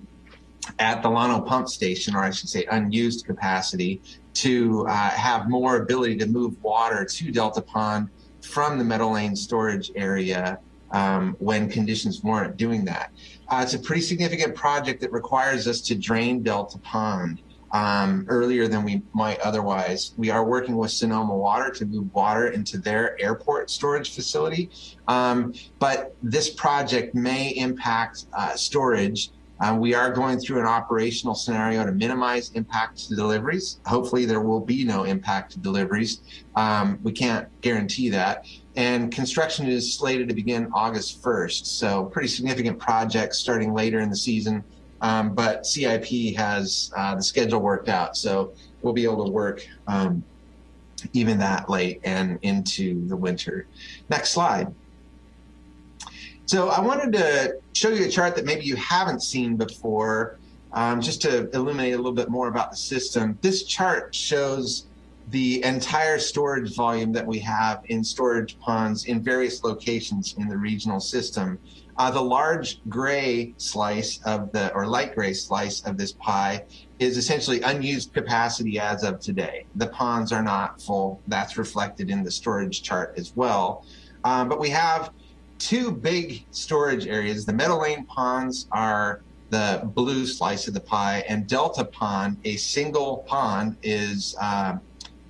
at the Llano pump station, or I should say unused capacity, to uh, have more ability to move water to Delta Pond from the Meadow Lane storage area um, when conditions warrant doing that. Uh, it's a pretty significant project that requires us to drain Delta Pond um, earlier than we might otherwise. We are working with Sonoma Water to move water into their airport storage facility, um, but this project may impact uh, storage um, we are going through an operational scenario to minimize impact to deliveries. Hopefully there will be no impact to deliveries. Um, we can't guarantee that. And construction is slated to begin August 1st. So pretty significant project starting later in the season. Um, but CIP has uh, the schedule worked out. So we'll be able to work um, even that late and into the winter. Next slide. So I wanted to show you a chart that maybe you haven't seen before, um, just to illuminate a little bit more about the system. This chart shows the entire storage volume that we have in storage ponds in various locations in the regional system. Uh, the large gray slice of the, or light gray slice of this pie is essentially unused capacity as of today. The ponds are not full. That's reflected in the storage chart as well. Um, but we have two big storage areas. The Meadow Lane ponds are the blue slice of the pie, and Delta Pond, a single pond, is uh,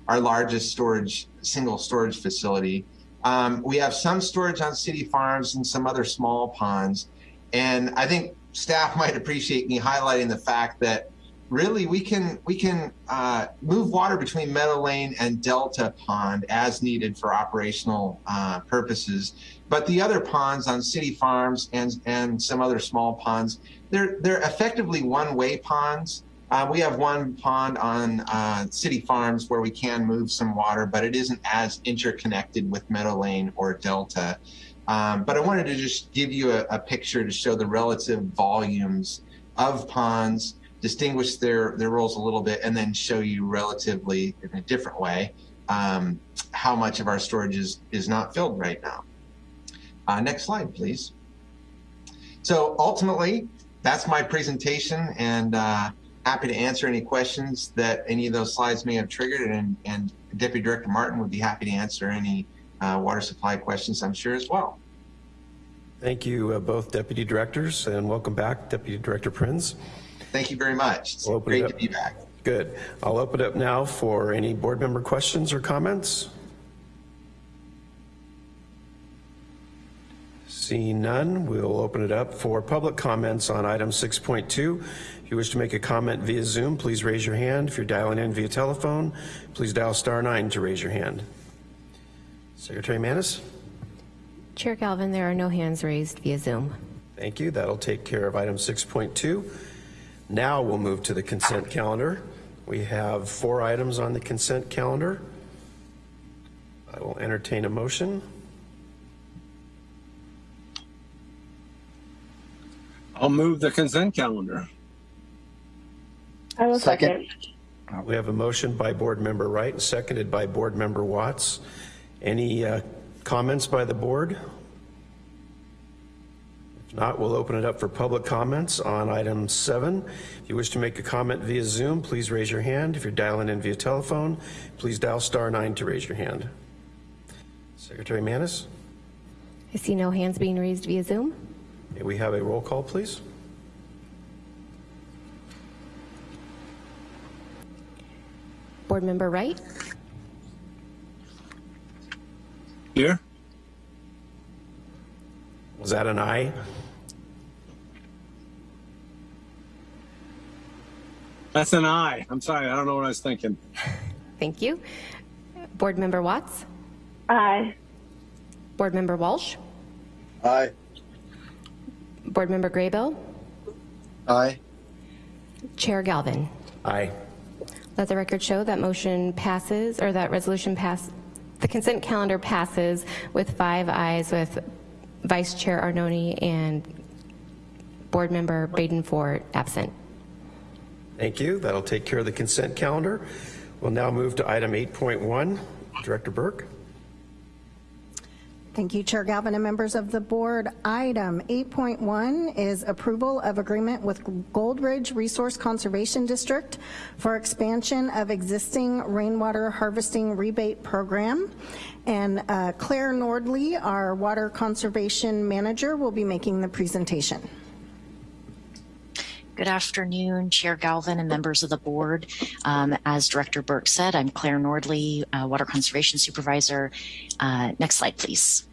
our largest storage single storage facility. Um, we have some storage on city farms and some other small ponds, and I think staff (laughs) might appreciate me highlighting the fact that really we can we can uh, move water between Meadow Lane and Delta Pond as needed for operational uh, purposes. But the other ponds on city farms and and some other small ponds, they're they're effectively one-way ponds. Uh, we have one pond on uh, city farms where we can move some water, but it isn't as interconnected with Meadow Lane or Delta. Um, but I wanted to just give you a, a picture to show the relative volumes of ponds, distinguish their, their roles a little bit, and then show you relatively in a different way um, how much of our storage is, is not filled right now. Uh, next slide, please. So ultimately, that's my presentation and uh, happy to answer any questions that any of those slides may have triggered and, and Deputy Director Martin would be happy to answer any uh, water supply questions, I'm sure, as well. Thank you, uh, both deputy directors, and welcome back, Deputy Director Prinz. Thank you very much. It's we'll great to be back. Good. I'll open it up now for any board member questions or comments. Seeing none, we'll open it up for public comments on item 6.2. If you wish to make a comment via Zoom, please raise your hand. If you're dialing in via telephone, please dial star nine to raise your hand. Secretary Manis? Chair Galvin, there are no hands raised via Zoom. Thank you. That'll take care of item 6.2. Now we'll move to the consent calendar. We have four items on the consent calendar. I will entertain a motion. I'll move the consent calendar. I will second. second. We have a motion by board member Wright and seconded by board member Watts. Any uh, comments by the board? If not, we'll open it up for public comments on item seven. If you wish to make a comment via Zoom, please raise your hand. If you're dialing in via telephone, please dial star nine to raise your hand. Secretary Manis? I see no hands being raised via Zoom. May we have a roll call, please? Board Member Wright? Here. Was that an aye? That's an aye. I'm sorry, I don't know what I was thinking. Thank you. Board Member Watts? Aye. Board Member Walsh? Aye. Board Member Graybill? Aye. Chair Galvin? Aye. Let the record show that motion passes, or that resolution pass, the consent calendar passes with five ayes with Vice Chair Arnone and Board Member Baden-Fort absent. Thank you. That'll take care of the consent calendar. We'll now move to item 8.1. Director Burke. Thank you, Chair Galvin and members of the board. Item 8.1 is approval of agreement with Gold Ridge Resource Conservation District for expansion of existing rainwater harvesting rebate program. And uh, Claire Nordley, our water conservation manager, will be making the presentation. Good afternoon, Chair Galvin and members of the board. Um, as Director Burke said, I'm Claire Nordley, uh, Water Conservation Supervisor. Uh, next slide, please.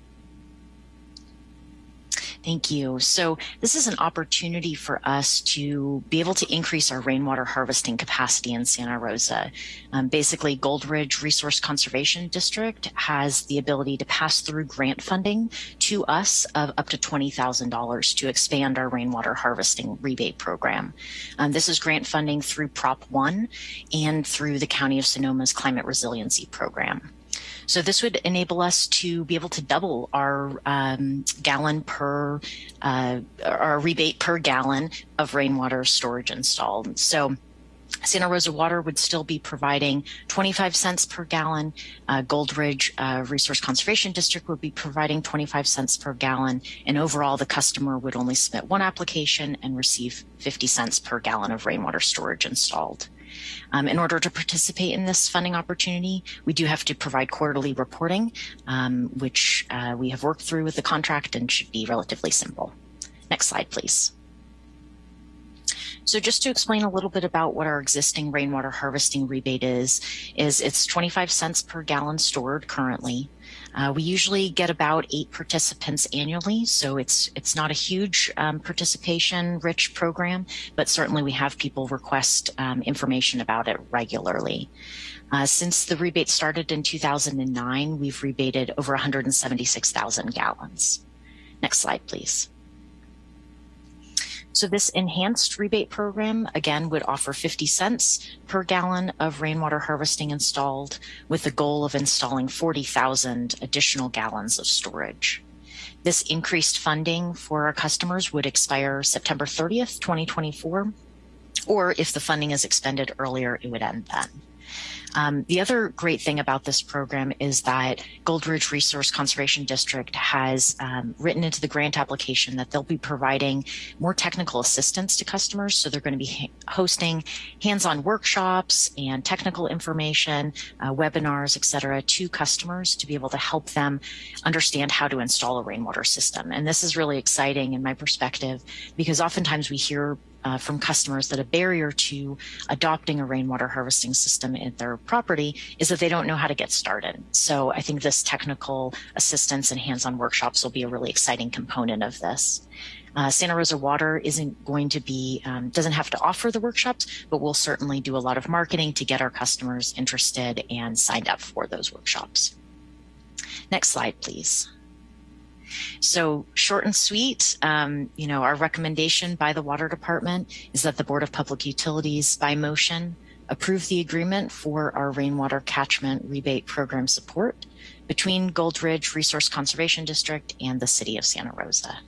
Thank you. So this is an opportunity for us to be able to increase our rainwater harvesting capacity in Santa Rosa. Um, basically, Gold Ridge Resource Conservation District has the ability to pass through grant funding to us of up to $20,000 to expand our rainwater harvesting rebate program. Um, this is grant funding through Prop 1 and through the County of Sonoma's Climate Resiliency Program. So this would enable us to be able to double our um, gallon per, uh, our rebate per gallon of rainwater storage installed. So Santa Rosa Water would still be providing 25 cents per gallon. Uh, Gold Ridge uh, Resource Conservation District would be providing 25 cents per gallon. And overall, the customer would only submit one application and receive 50 cents per gallon of rainwater storage installed. Um, in order to participate in this funding opportunity, we do have to provide quarterly reporting, um, which uh, we have worked through with the contract and should be relatively simple. Next slide, please. So just to explain a little bit about what our existing rainwater harvesting rebate is, is it's 25 cents per gallon stored currently. Uh, we usually get about eight participants annually, so it's it's not a huge um, participation rich program, but certainly we have people request um, information about it regularly. Uh, since the rebate started in 2009, we've rebated over 176,000 gallons. Next slide, please. So this enhanced rebate program, again, would offer 50 cents per gallon of rainwater harvesting installed with the goal of installing 40,000 additional gallons of storage. This increased funding for our customers would expire September 30th, 2024, or if the funding is expended earlier, it would end then. Um, the other great thing about this program is that Gold Ridge Resource Conservation District has um, written into the grant application that they'll be providing more technical assistance to customers. So they're going to be hosting hands-on workshops and technical information, uh, webinars, et cetera, to customers to be able to help them understand how to install a rainwater system. And this is really exciting in my perspective because oftentimes we hear uh, from customers that a barrier to adopting a rainwater harvesting system in their property is that they don't know how to get started. So I think this technical assistance and hands-on workshops will be a really exciting component of this. Uh, Santa Rosa Water isn't going to be, um, doesn't have to offer the workshops, but we'll certainly do a lot of marketing to get our customers interested and signed up for those workshops. Next slide, please. So short and sweet, um, you know, our recommendation by the Water Department is that the Board of Public Utilities, by motion, approve the agreement for our rainwater catchment rebate program support between Gold Ridge Resource Conservation District and the City of Santa Rosa.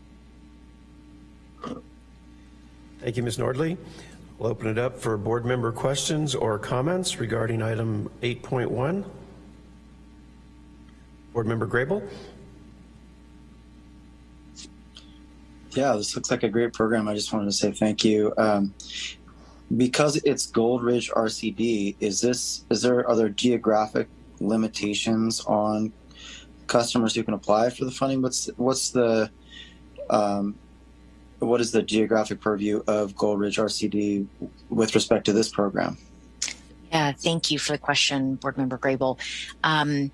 Thank you, Ms. Nordley. We'll open it up for board member questions or comments regarding item 8.1. Board member Grable. Yeah, this looks like a great program. I just wanted to say thank you. Um, because it's Gold Ridge RCD, is this is there are other geographic limitations on customers who can apply for the funding? What's what's the um, what is the geographic purview of Gold Ridge RCD with respect to this program? Yeah, thank you for the question, Board Member Grable. Um,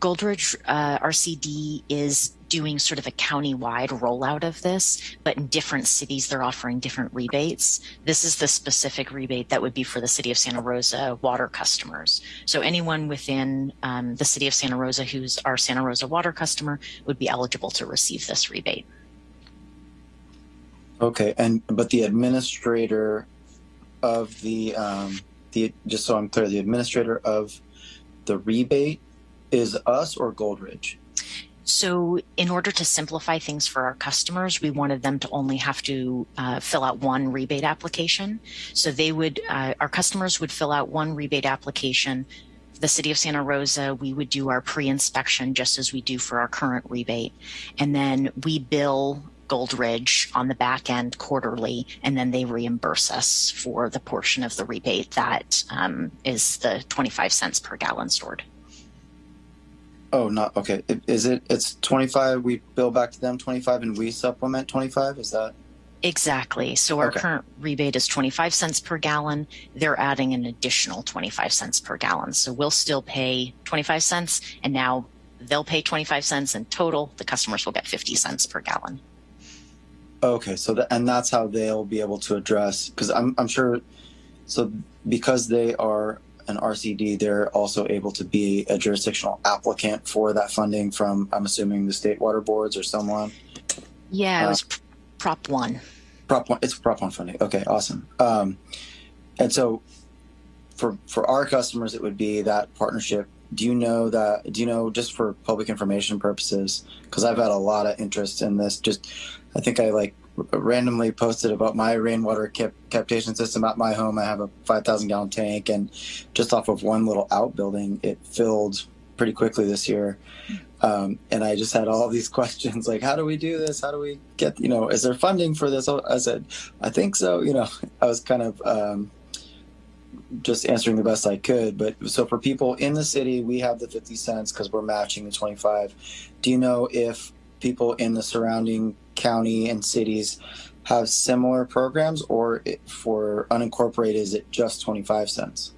Gold Ridge uh, RCD is doing sort of a county-wide rollout of this, but in different cities, they're offering different rebates. This is the specific rebate that would be for the city of Santa Rosa water customers. So anyone within um, the city of Santa Rosa who's our Santa Rosa water customer would be eligible to receive this rebate. Okay, and but the administrator of the um, the just so I'm clear, the administrator of the rebate is us or Gold Ridge. So in order to simplify things for our customers, we wanted them to only have to uh, fill out one rebate application. So they would, uh, our customers would fill out one rebate application. The city of Santa Rosa, we would do our pre-inspection just as we do for our current rebate. And then we bill Gold Ridge on the back end quarterly, and then they reimburse us for the portion of the rebate that um, is the 25 cents per gallon stored. Oh, not okay. Is it? It's twenty five. We bill back to them twenty five, and we supplement twenty five. Is that? Exactly. So our Okay. current rebate is 25 cents per gallon. They're adding an additional 25 cents per gallon. So we'll still pay 25 cents and now they'll pay 25 cents in total. The customers will get 50 cents per gallon. Okay, so that and that's how they'll be able to address because I'm I'm sure. So because they are an RCD, they're also able to be a jurisdictional applicant for that funding from I'm assuming the state water boards or someone. Yeah, it Uh, was Prop 1. Prop one, it's Prop one funding. Okay, awesome. Um, and so for for our customers, it would be that partnership. Do you know that? Do you know just for public information purposes? Because I've had a lot of interest in this. Just, I think I like randomly posted about my rainwater cap- captation system at my home. I have a five thousand gallon tank, and just off of one little outbuilding, it filled pretty quickly this year. Um, and I just had all these (laughs) questions like, how do we do this? How do we get, you know, is there funding for this? I said, I think so. You know, (laughs) I was kind of um, just answering the best I could. But so for people in the city, we have the 50 cents because we're matching the 25. Do you know if people in the surrounding county and cities have similar programs or it, for unincorporated, is it just 25 cents?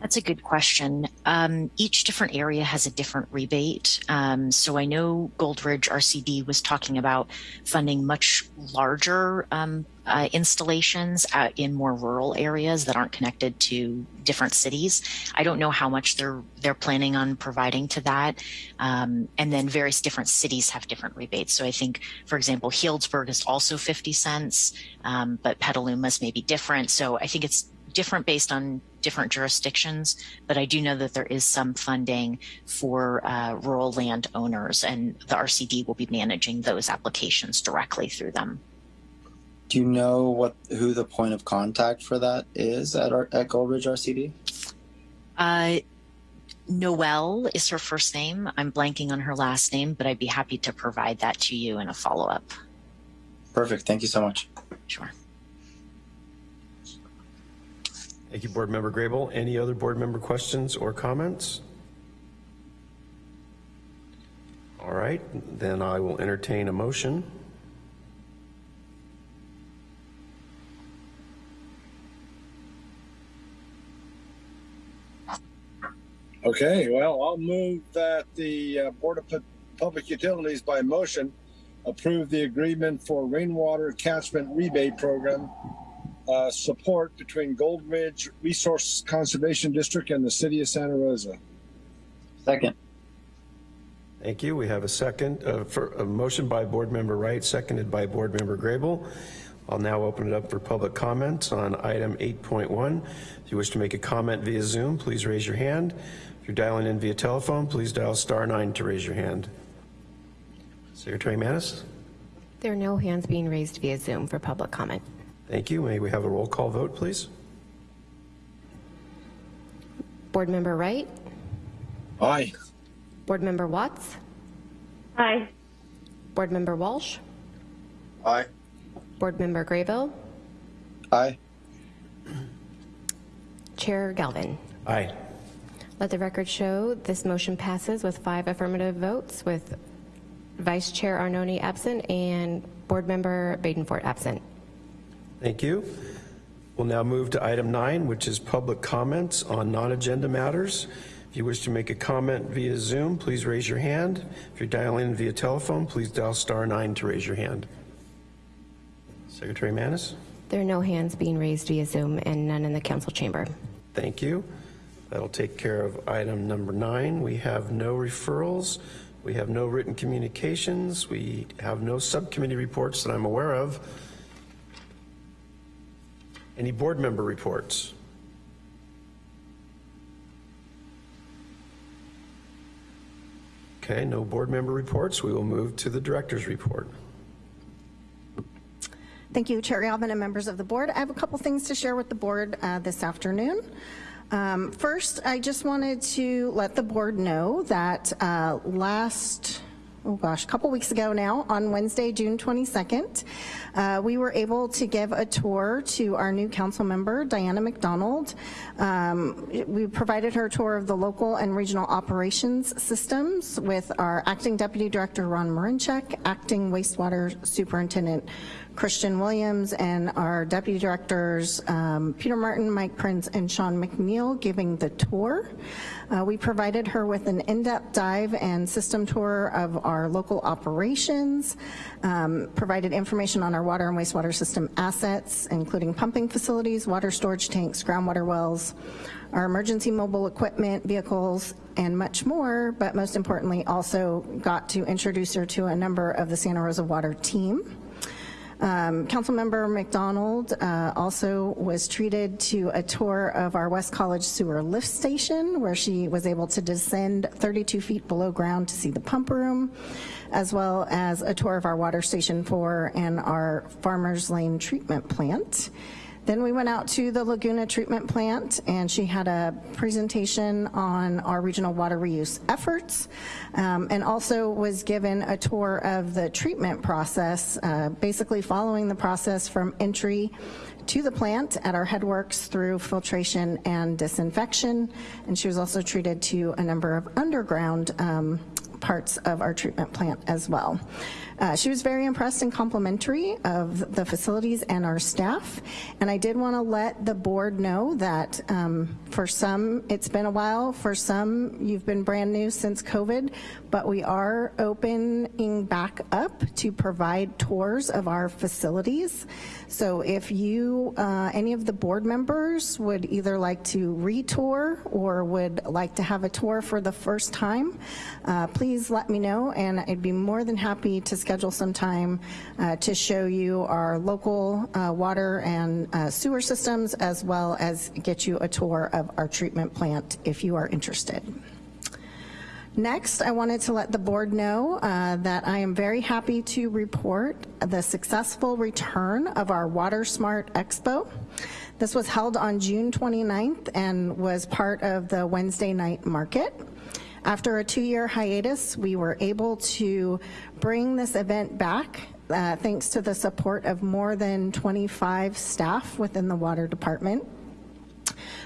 That's a good question. Um, each different area has a different rebate. Um, so I know Gold Ridge RCD was talking about funding much larger um, uh, installations out in more rural areas that aren't connected to different cities. I don't know how much they're they're planning on providing to that. Um, and then various different cities have different rebates. So I think, for example, Healdsburg is also 50 cents, um, but Petaluma's may be different. So I think it's different based on different jurisdictions, but I do know that there is some funding for uh, rural landowners, and the RCD will be managing those applications directly through them. Do you know what who the point of contact for that is at our at Gold Ridge RCD? Uh, Noelle is her first name. I'm blanking on her last name, but I'd be happy to provide that to you in a follow up. Perfect. Thank you so much. Sure. Thank you, Board Member Grable. Any other board member questions or comments? All right, then I will entertain a motion. Okay, well, I'll move that the uh, Board of Pu- Public Utilities by motion approve the agreement for rainwater catchment rebate program uh, support between Gold Ridge Resource Conservation District and the City of Santa Rosa. Second. Thank you. We have a second, uh, for a motion by Board Member Wright, seconded by Board Member Grable. I'll now open it up for public comments on item 8.1. If you wish to make a comment via Zoom, please raise your hand. If you're dialing in via telephone, please dial star nine to raise your hand. Secretary Manis? There are no hands being raised via Zoom for public comment. Thank you. May we have a roll call vote, please? Board Member Wright? Aye. Board Member Watts? Aye. Board Member Walsh? Aye. Board Member Graybill? Aye. Chair Galvin? Aye. Let the record show this motion passes with five affirmative votes with Vice Chair Arnone absent and Board Member Badenfort absent. Thank you. We'll now move to item nine, which is public comments on non-agenda matters. If you wish to make a comment via Zoom, please raise your hand. If you're dialing in via telephone, please dial star nine to raise your hand. Secretary Manis? There are no hands being raised via Zoom and none in the council chamber. Thank you. That'll take care of item number nine. We have no referrals. We have no written communications. We have no subcommittee reports that I'm aware of. Any board member reports? Okay, no board member reports. We will move to the director's report. Thank you, Chair Galvin and members of the board. I have a couple things to share with the board uh, this afternoon. Um, first, I just wanted to let the board know that uh, last, oh gosh, a couple weeks ago now, on Wednesday, June 22nd, uh, we were able to give a tour to our new council member, Diana McDonald. Um, we provided her a tour of the local and regional operations systems with our acting deputy director, Ron Marinchek, acting wastewater superintendent, Christian Williams and our deputy directors, um, Peter Martin, Mike Prince, and Sean McNeil giving the tour. Uh, we provided her with an in-depth dive and system tour of our local operations, um, provided information on our water and wastewater system assets, including pumping facilities, water storage tanks, groundwater wells, our emergency mobile equipment, vehicles, and much more, but most importantly also got to introduce her to a number of the Santa Rosa Water team. Um, Councilmember McDonald uh, also was treated to a tour of our West College sewer lift station where she was able to descend 32 feet below ground to see the pump room, as well as a tour of our water station 4 and our Farmers Lane treatment plant. Then we went out to the Laguna treatment plant and she had a presentation on our regional water reuse efforts um, and also was given a tour of the treatment process, uh, basically following the process from entry to the plant at our headworks through filtration and disinfection. And she was also treated to a number of underground um, parts of our treatment plant as well. Uh, she was very impressed and complimentary of the facilities and our staff. And I did want to let the board know that um, for some, it's been a while. For some, you've been brand new since COVID, but we are opening back up to provide tours of our facilities. So if you, uh, any of the board members would either like to retour or would like to have a tour for the first time, uh, please let me know and I'd be more than happy to schedule some time uh, to show you our local uh, water and uh, sewer systems, as well as get you a tour of our treatment plant if you are interested. Next, I wanted to let the board know uh, that I am very happy to report the successful return of our Water Smart Expo. This was held on June 29th and was part of the Wednesday night market. After a two-year hiatus, we were able to bring this event back uh, thanks to the support of more than 25 staff within the water department.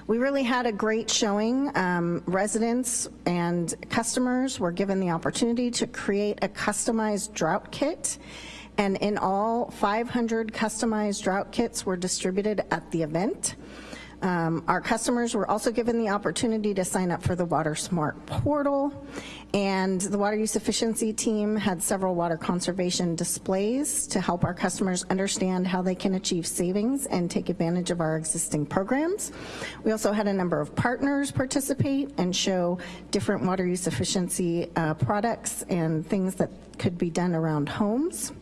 We really had a great showing. Um, residents and customers were given the opportunity to create a customized drought kit. And in all, 500 customized drought kits were distributed at the event. Um, our customers were also given the opportunity to sign up for the Water Smart portal, and the water use efficiency team had several water conservation displays to help our customers understand how they can achieve savings and take advantage of our existing programs. We also had a number of partners participate and show different water use efficiency uh, products and things that could be done around homes.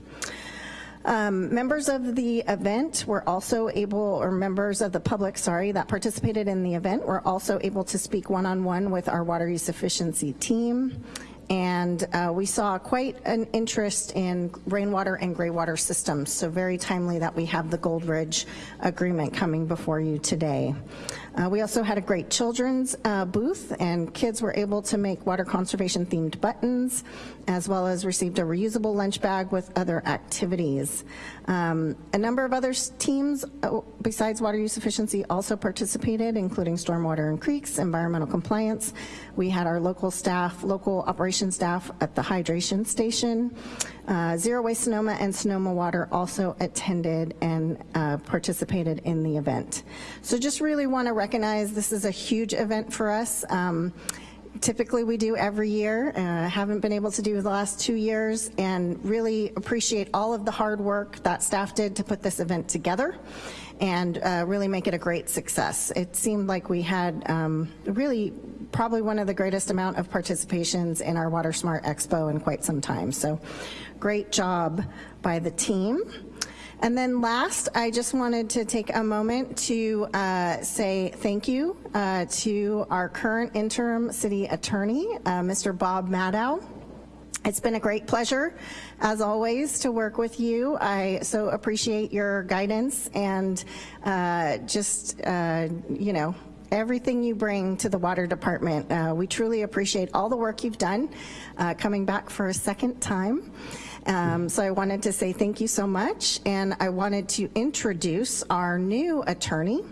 Um, members of the event were also able, or members of the public, sorry, that participated in the event were also able to speak one-on-one -on -one with our water use efficiency team. And uh, we saw quite an interest in rainwater and graywater systems, so very timely that we have the Gold Ridge agreement coming before you today. Uh, we also had a great children's uh, booth and kids were able to make water conservation themed buttons as well as received a reusable lunch bag with other activities. Um, a number of other teams uh, besides water use efficiency also participated, including stormwater and creeks, environmental compliance. We had our local staff, local operations staff at the hydration station. Uh, Zero Waste Sonoma and Sonoma Water also attended and uh, participated in the event. So just really want to recognize this is a huge event for us. Um, typically we do every year. Uh, haven't been able to do the last two years and really appreciate all of the hard work that staff did to put this event together and uh, really make it a great success. It seemed like we had um, really probably one of the greatest amount of participations in our Water Smart Expo in quite some time. So great job by the team. And then last, I just wanted to take a moment to uh, say thank you uh, to our current interim city attorney, uh, Mr. Bob Maddow. It's been a great pleasure, as always, to work with you. I so appreciate your guidance and uh, just, uh, you know, everything you bring to the water department. Uh, we truly appreciate all the work you've done, uh, coming back for a second time. Um, so I wanted to say thank you so much, and I wanted to introduce our new attorney,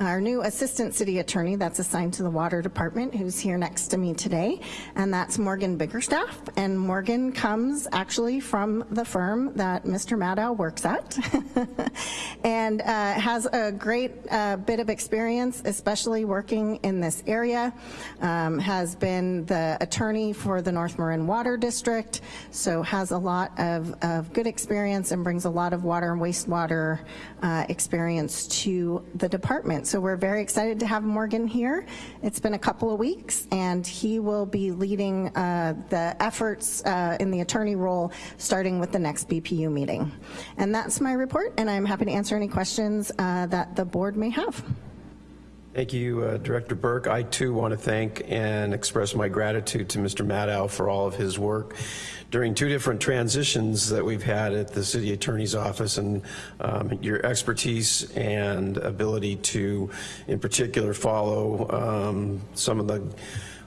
our new assistant city attorney that's assigned to the water department who's here next to me today, and that's Morgan Biggerstaff. And Morgan comes actually from the firm that Mr. Maddow works at (laughs) and uh, has a great uh, bit of experience, especially working in this area, um, has been the attorney for the North Marin Water District, so has a lot of, of good experience and brings a lot of water and wastewater uh, experience to the department. So we're very excited to have Morgan here. It's been a couple of weeks and he will be leading uh, the efforts uh, in the attorney role starting with the next BPU meeting. And that's my report and I'm happy to answer any questions uh, that the board may have. Thank you, uh, Director Burke. I too want to thank and express my gratitude to Mr. Maddow for all of his work during two different transitions that we've had at the City Attorney's Office and um, your expertise and ability to, in particular, follow um, some of the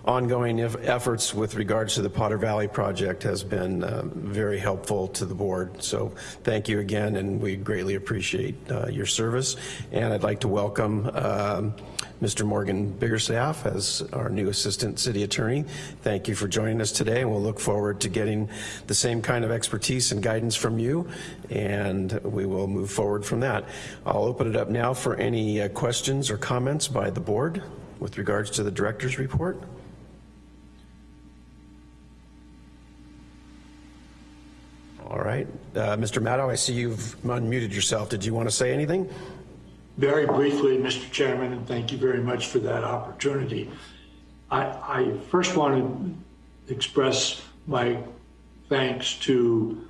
ongoing efforts with regards to the Potter Valley project has been uh, very helpful to the board. So thank you again, and we greatly appreciate uh, your service. And I'd like to welcome um, Mr. Morgan Biggerstaff as our new Assistant City Attorney. Thank you for joining us today, and we'll look forward to getting the same kind of expertise and guidance from you, and we will move forward from that. I'll open it up now for any uh, questions or comments by the board with regards to the Director's report. All right. Uh, Mr. Maddow, I see you've unmuted yourself. Did you want to say anything? Very briefly, Mr. Chairman, and thank you very much for that opportunity. I, I first want to express my thanks to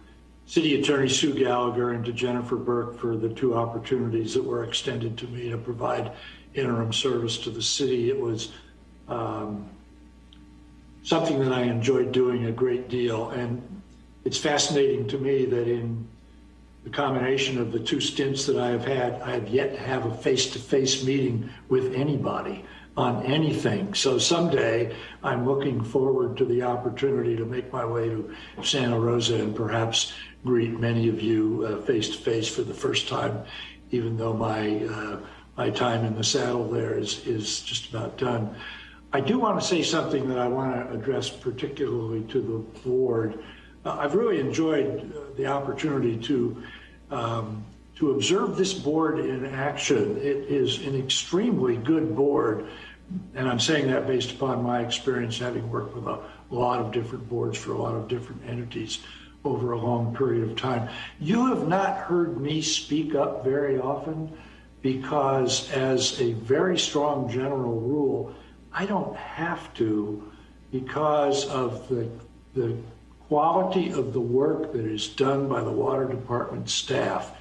City Attorney Sue Gallagher and to Jennifer Burke for the two opportunities that were extended to me to provide interim service to the city. It was um, something that I enjoyed doing a great deal. And it's fascinating to me that in the combination of the two stints that I have had, I have yet to have a face-to-face meeting with anybody on anything. So someday I'm looking forward to the opportunity to make my way to Santa Rosa and perhaps greet many of you face to face for the first time, even though my uh, my time in the saddle there is is just about done. I do want to say something that I want to address particularly to the board. Uh, I've really enjoyed uh, the opportunity to um, to observe this board in action. It is an extremely good board, and I'm saying that based upon my experience having worked with a lot of different boards for a lot of different entities over a long period of time. You have not heard me speak up very often because as a very strong general rule, I don't have to because of the, the quality of the work that is done by the water department staff.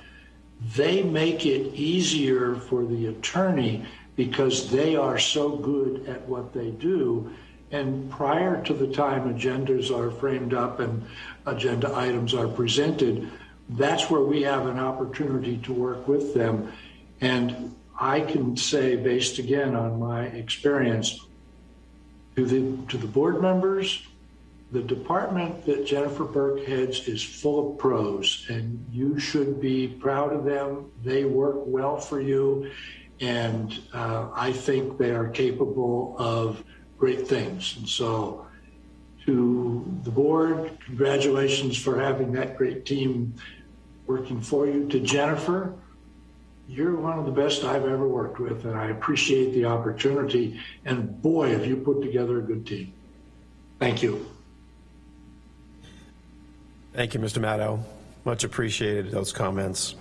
They make it easier for the attorney because they are so good at what they do. And prior to the time agendas are framed up and agenda items are presented, that's where we have an opportunity to work with them. And I can say, based again on my experience, to the, to the board members, the department that Jennifer Burke heads is full of pros, and you should be proud of them. They work well for you, and uh, I think they are capable of great things. And so, to the board, congratulations for having that great team working for you. To Jennifer, you're one of the best I've ever worked with, and I appreciate the opportunity. And boy, have you put together a good team. Thank you. Thank you, Mr. Maddow. Much appreciated, those comments.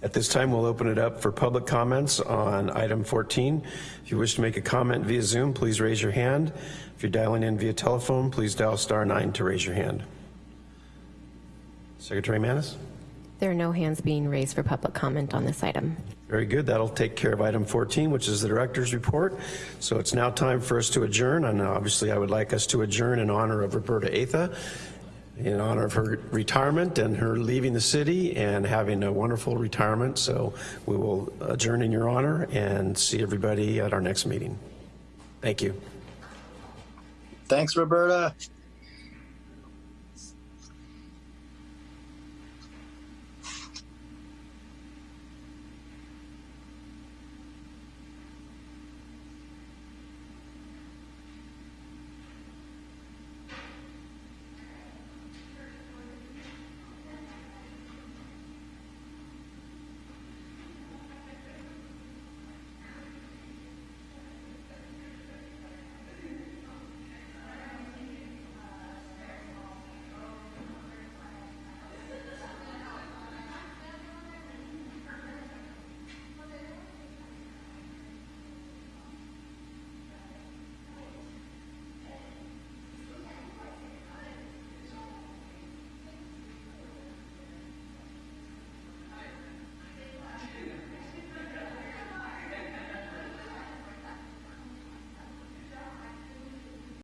At this time, we'll open it up for public comments on item 14. If you wish to make a comment via Zoom, please raise your hand. If you're dialing in via telephone, please dial star nine to raise your hand. Secretary Manis? There are no hands being raised for public comment on this item. Very good. That'll take care of item 14, which is the director's report. So it's now time for us to adjourn, and obviously I would like us to adjourn in honor of Roberta Atha, in honor of her retirement and her leaving the city and having a wonderful retirement. So we will adjourn in your honor and see everybody at our next meeting. Thank you. Thanks, Roberta.